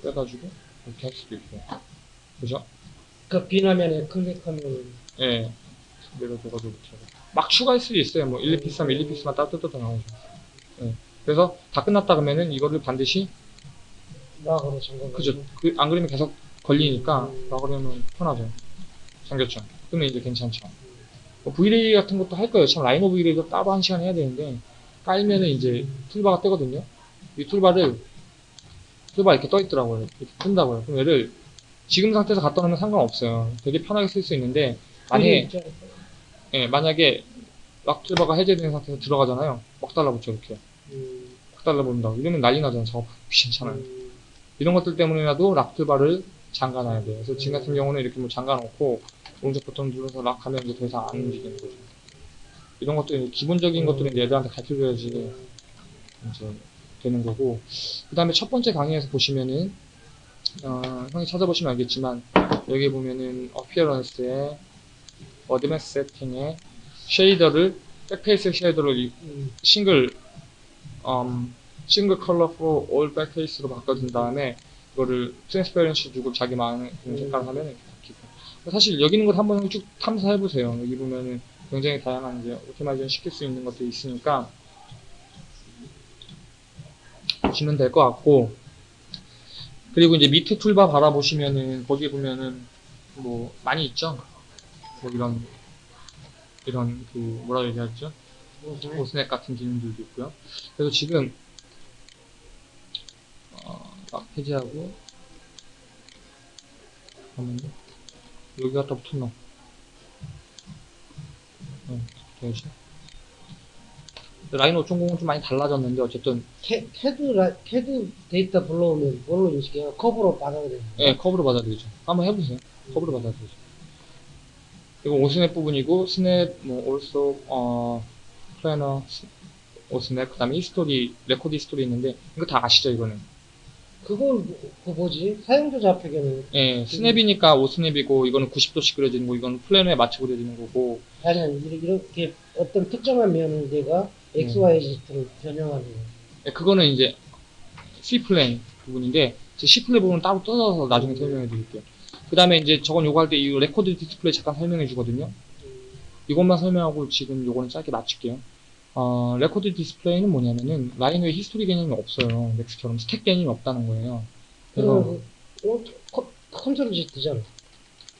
떼가지고 이렇게 할 수도 있고. 그죠? 그 빈 화면에 클릭하면 예. 내려줘가지고 이렇게. 막 추가할 수도 있어요. 뭐 1, 2 피스 하면 1, 2 피스만 따뜻하게 나오죠. 예. 그래서 다 끝났다 그러면은 이거를 반드시 lock으로 잠궈. 그죠. 그, 안 그러면 계속 걸리니까, 나 그러면 편하죠. 잠겼죠. 그러면 이제 괜찮죠. 뭐 V-Ray 같은 것도 할 거예요. 참, 라이노 V-Ray도 따로 한 시간 해야 되는데, 깔면은 이제 toolbar가 뜨거든요. 이 toolbar를, toolbar 이렇게 떠 있더라고요. 이렇게 뜬다고요. 그럼 얘를 지금 상태에서 갖다 놓으면 상관없어요. 되게 편하게 쓸 수 있는데, 만약에, 예, 만약에 락 툴바가 해제된 상태에서 들어가잖아요. 막 달라붙죠, 이렇게. 음, 막 달라붙는다고. 이러면 난리 나잖아요. 작업 귀찮잖아요. 음, 이런 것들 때문에라도 락트바를 잠가놔야 돼요. 그래서 지금 같은 경우는 이렇게 뭐 잠가놓고 오른쪽 버튼 눌러서 락 하면 이제 더 이상 안 움직이는 거죠. 이런 것들 기본적인 것들은 이제 애들한테 가르쳐줘야지 이제 되는 거고 그 다음에 첫 번째 강의에서 보시면은 어, 형이 찾아보시면 알겠지만 여기 보면은 어피어런스에 어드밴스 세팅에 쉐이더를 백페이스 쉐이더를 싱글 음, 싱글 컬러 for all backface로 바꿔준 다음에 이거를 transparency 주고 자기 마음에 드는 색깔을 하면 이렇게 바뀌고. 사실 여기 있는 걸 한번 쭉 탐사해 보세요. 여기 보면은 굉장히 다양한 이제 automation 시킬 수 있는 것들이 있으니까 보시면 될 것 같고 그리고 이제 밑에 toolbar 바라보시면은 거기 보면은 뭐 많이 있죠 뭐 이런 이런 그 뭐라 얘기하죠 무슨 Osnap 같은 기능들도 있고요. 그래서 지금 어, 막 해제하고 잠깐만요. 여기 갖다 붙었나? 어, 되지. 라이노 5.0은 좀 많이 달라졌는데 어쨌든 캐, 캐드 라, 캐드 데이터 불러오면 뭘로 인식해요? curve로 받아들여요. 예 curve로 받아들이죠. 한번 해보세요. curve로 받아들이죠. 이거 Osnap 부분이고 snap 뭐 ortho 어 planar Osnap, 그 다음에 history, record history 있는데, 이거 다 아시죠, 이거는? 그건 뭐- 그 뭐지? 사용자 좌표계는 예, snap이니까 Osnap이고, 이거는 90도씩 그려지는 거, 이거는 planar에 맞춰 그려지는 거고, 아니 이렇게- 이렇게 어떤 특정한 면을 내가 X, Y, Z로 변형하는 거. 예, 그거는 이제 C plane 부분인데, 제 C plane 부분은 따로 뜯어서 나중에 설명해 드릴게요. 그 다음에 이제 저건 요거 할 때 이 레코드 디스플레이 잠깐 설명해 주거든요. 이것만 설명하고 지금 요거는 짧게 마칠게요. 어, 레코드 디스플레이는 뭐냐면은 라이노에 history 개념이 없어요. 맥스처럼 스택 개념이 없다는 거예요. 그래서 그, 어, 컨- 컨트롤 Z잖아.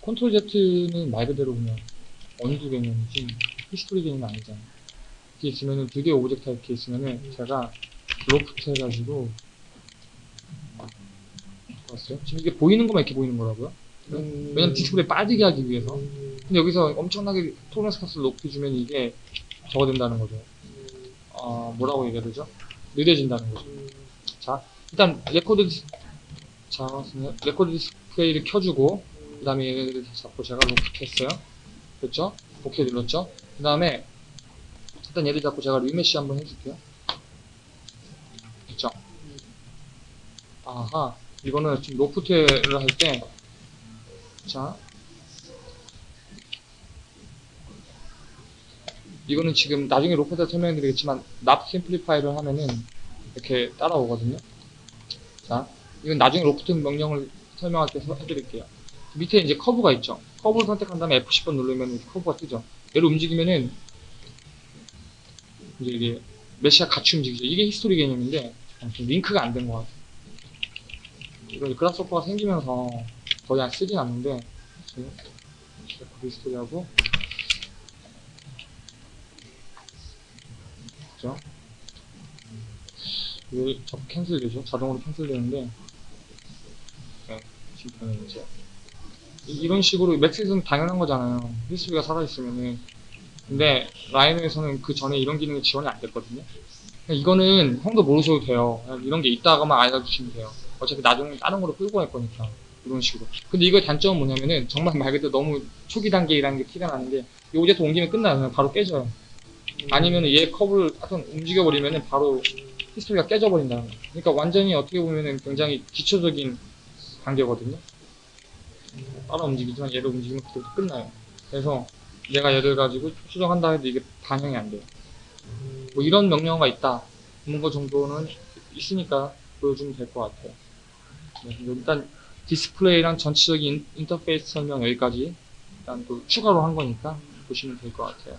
컨트롤 Z는 말 그대로 그냥 undo 개념이지 history 개념이 아니잖아. 이렇게 있으면은 두 개의 object가 이렇게 있으면은 제가 로프트 해가지고 봤어요? 지금 이게 보이는 것만 이렇게 보이는 거라고요? 음, 왜냐면 디스플레이 빠지게 하기 위해서. 음, 근데 여기서 엄청나게 tolerance 값을 높게 주면 이게 저거 된다는 거죠. 어, 뭐라고 얘기해야 되죠? 느려진다는 거죠. 음, 자, 일단 레코드 디스, 자, 레코드 디스플레이를 켜주고, 그 다음에 얘를 잡고 제가 로프트 했어요. 됐죠? 오케이 눌렀죠? 그 다음에, 일단 얘를 잡고 제가 remesh 한번 해줄게요. 됐죠? 아하, 이거는 지금 loft를 할 때, 자, 이거는 지금 나중에 로프트 설명해 드리겠지만, not simplify를 하면은, 이렇게 따라오거든요. 자, 이건 나중에 로프트 명령을 설명할 때 서- 해드릴게요. 밑에 이제 커브가 있죠. 커브를 선택한 다음에 F10번 누르면 커브가 뜨죠. 얘를 움직이면은 이제 이게 메시가 같이 움직이죠. 이게 history 개념인데 아무튼 링크가 안 된 것 같아요. 이거 Grasshopper가 생기면서 거의 안 쓰진 않는데 record history하고 그죠? 왜 자꾸 cancel되죠? 자동으로 cancel되는데 네, 지금 이제 이- 이런 식으로 매트릭스는 당연한 거잖아요. history가 살아있으면은 근데 라이노에서는 그 전에 이런 기능이 지원이 안 됐거든요. 그냥 이거는 형도 모르셔도 돼요. 이런 게 있다 것만 알려주시면 돼요. 어차피 나중에 다른 거로 끌고 갈 거니까 이런 식으로. 근데 이거의 단점은 뭐냐면은 정말 말 그대로 너무 초기 단계라는 게 티가 나는 게 이 object 옮기면 끝나요. 바로 깨져요. 아니면은 얘 커브를 하여튼 움직여버리면은 바로 history가 깨져버린다는 거예요. 그러니까 완전히 어떻게 보면은 굉장히 기초적인 단계거든요. 따라 움직이지만 얘를 움직이면 그때부터 끝나요. 그래서 내가 얘를 가지고 수정한다 해도 이게 반영이 안 돼요. 뭐 이런 명령어가 있다. 그런 거 정도는 있으니까 보여주면 될 것 같아요. 네, 일단 디스플레이랑 전체적인 인- 인터페이스 설명 여기까지 일단 또 추가로 한 거니까 보시면 될 것 같아요.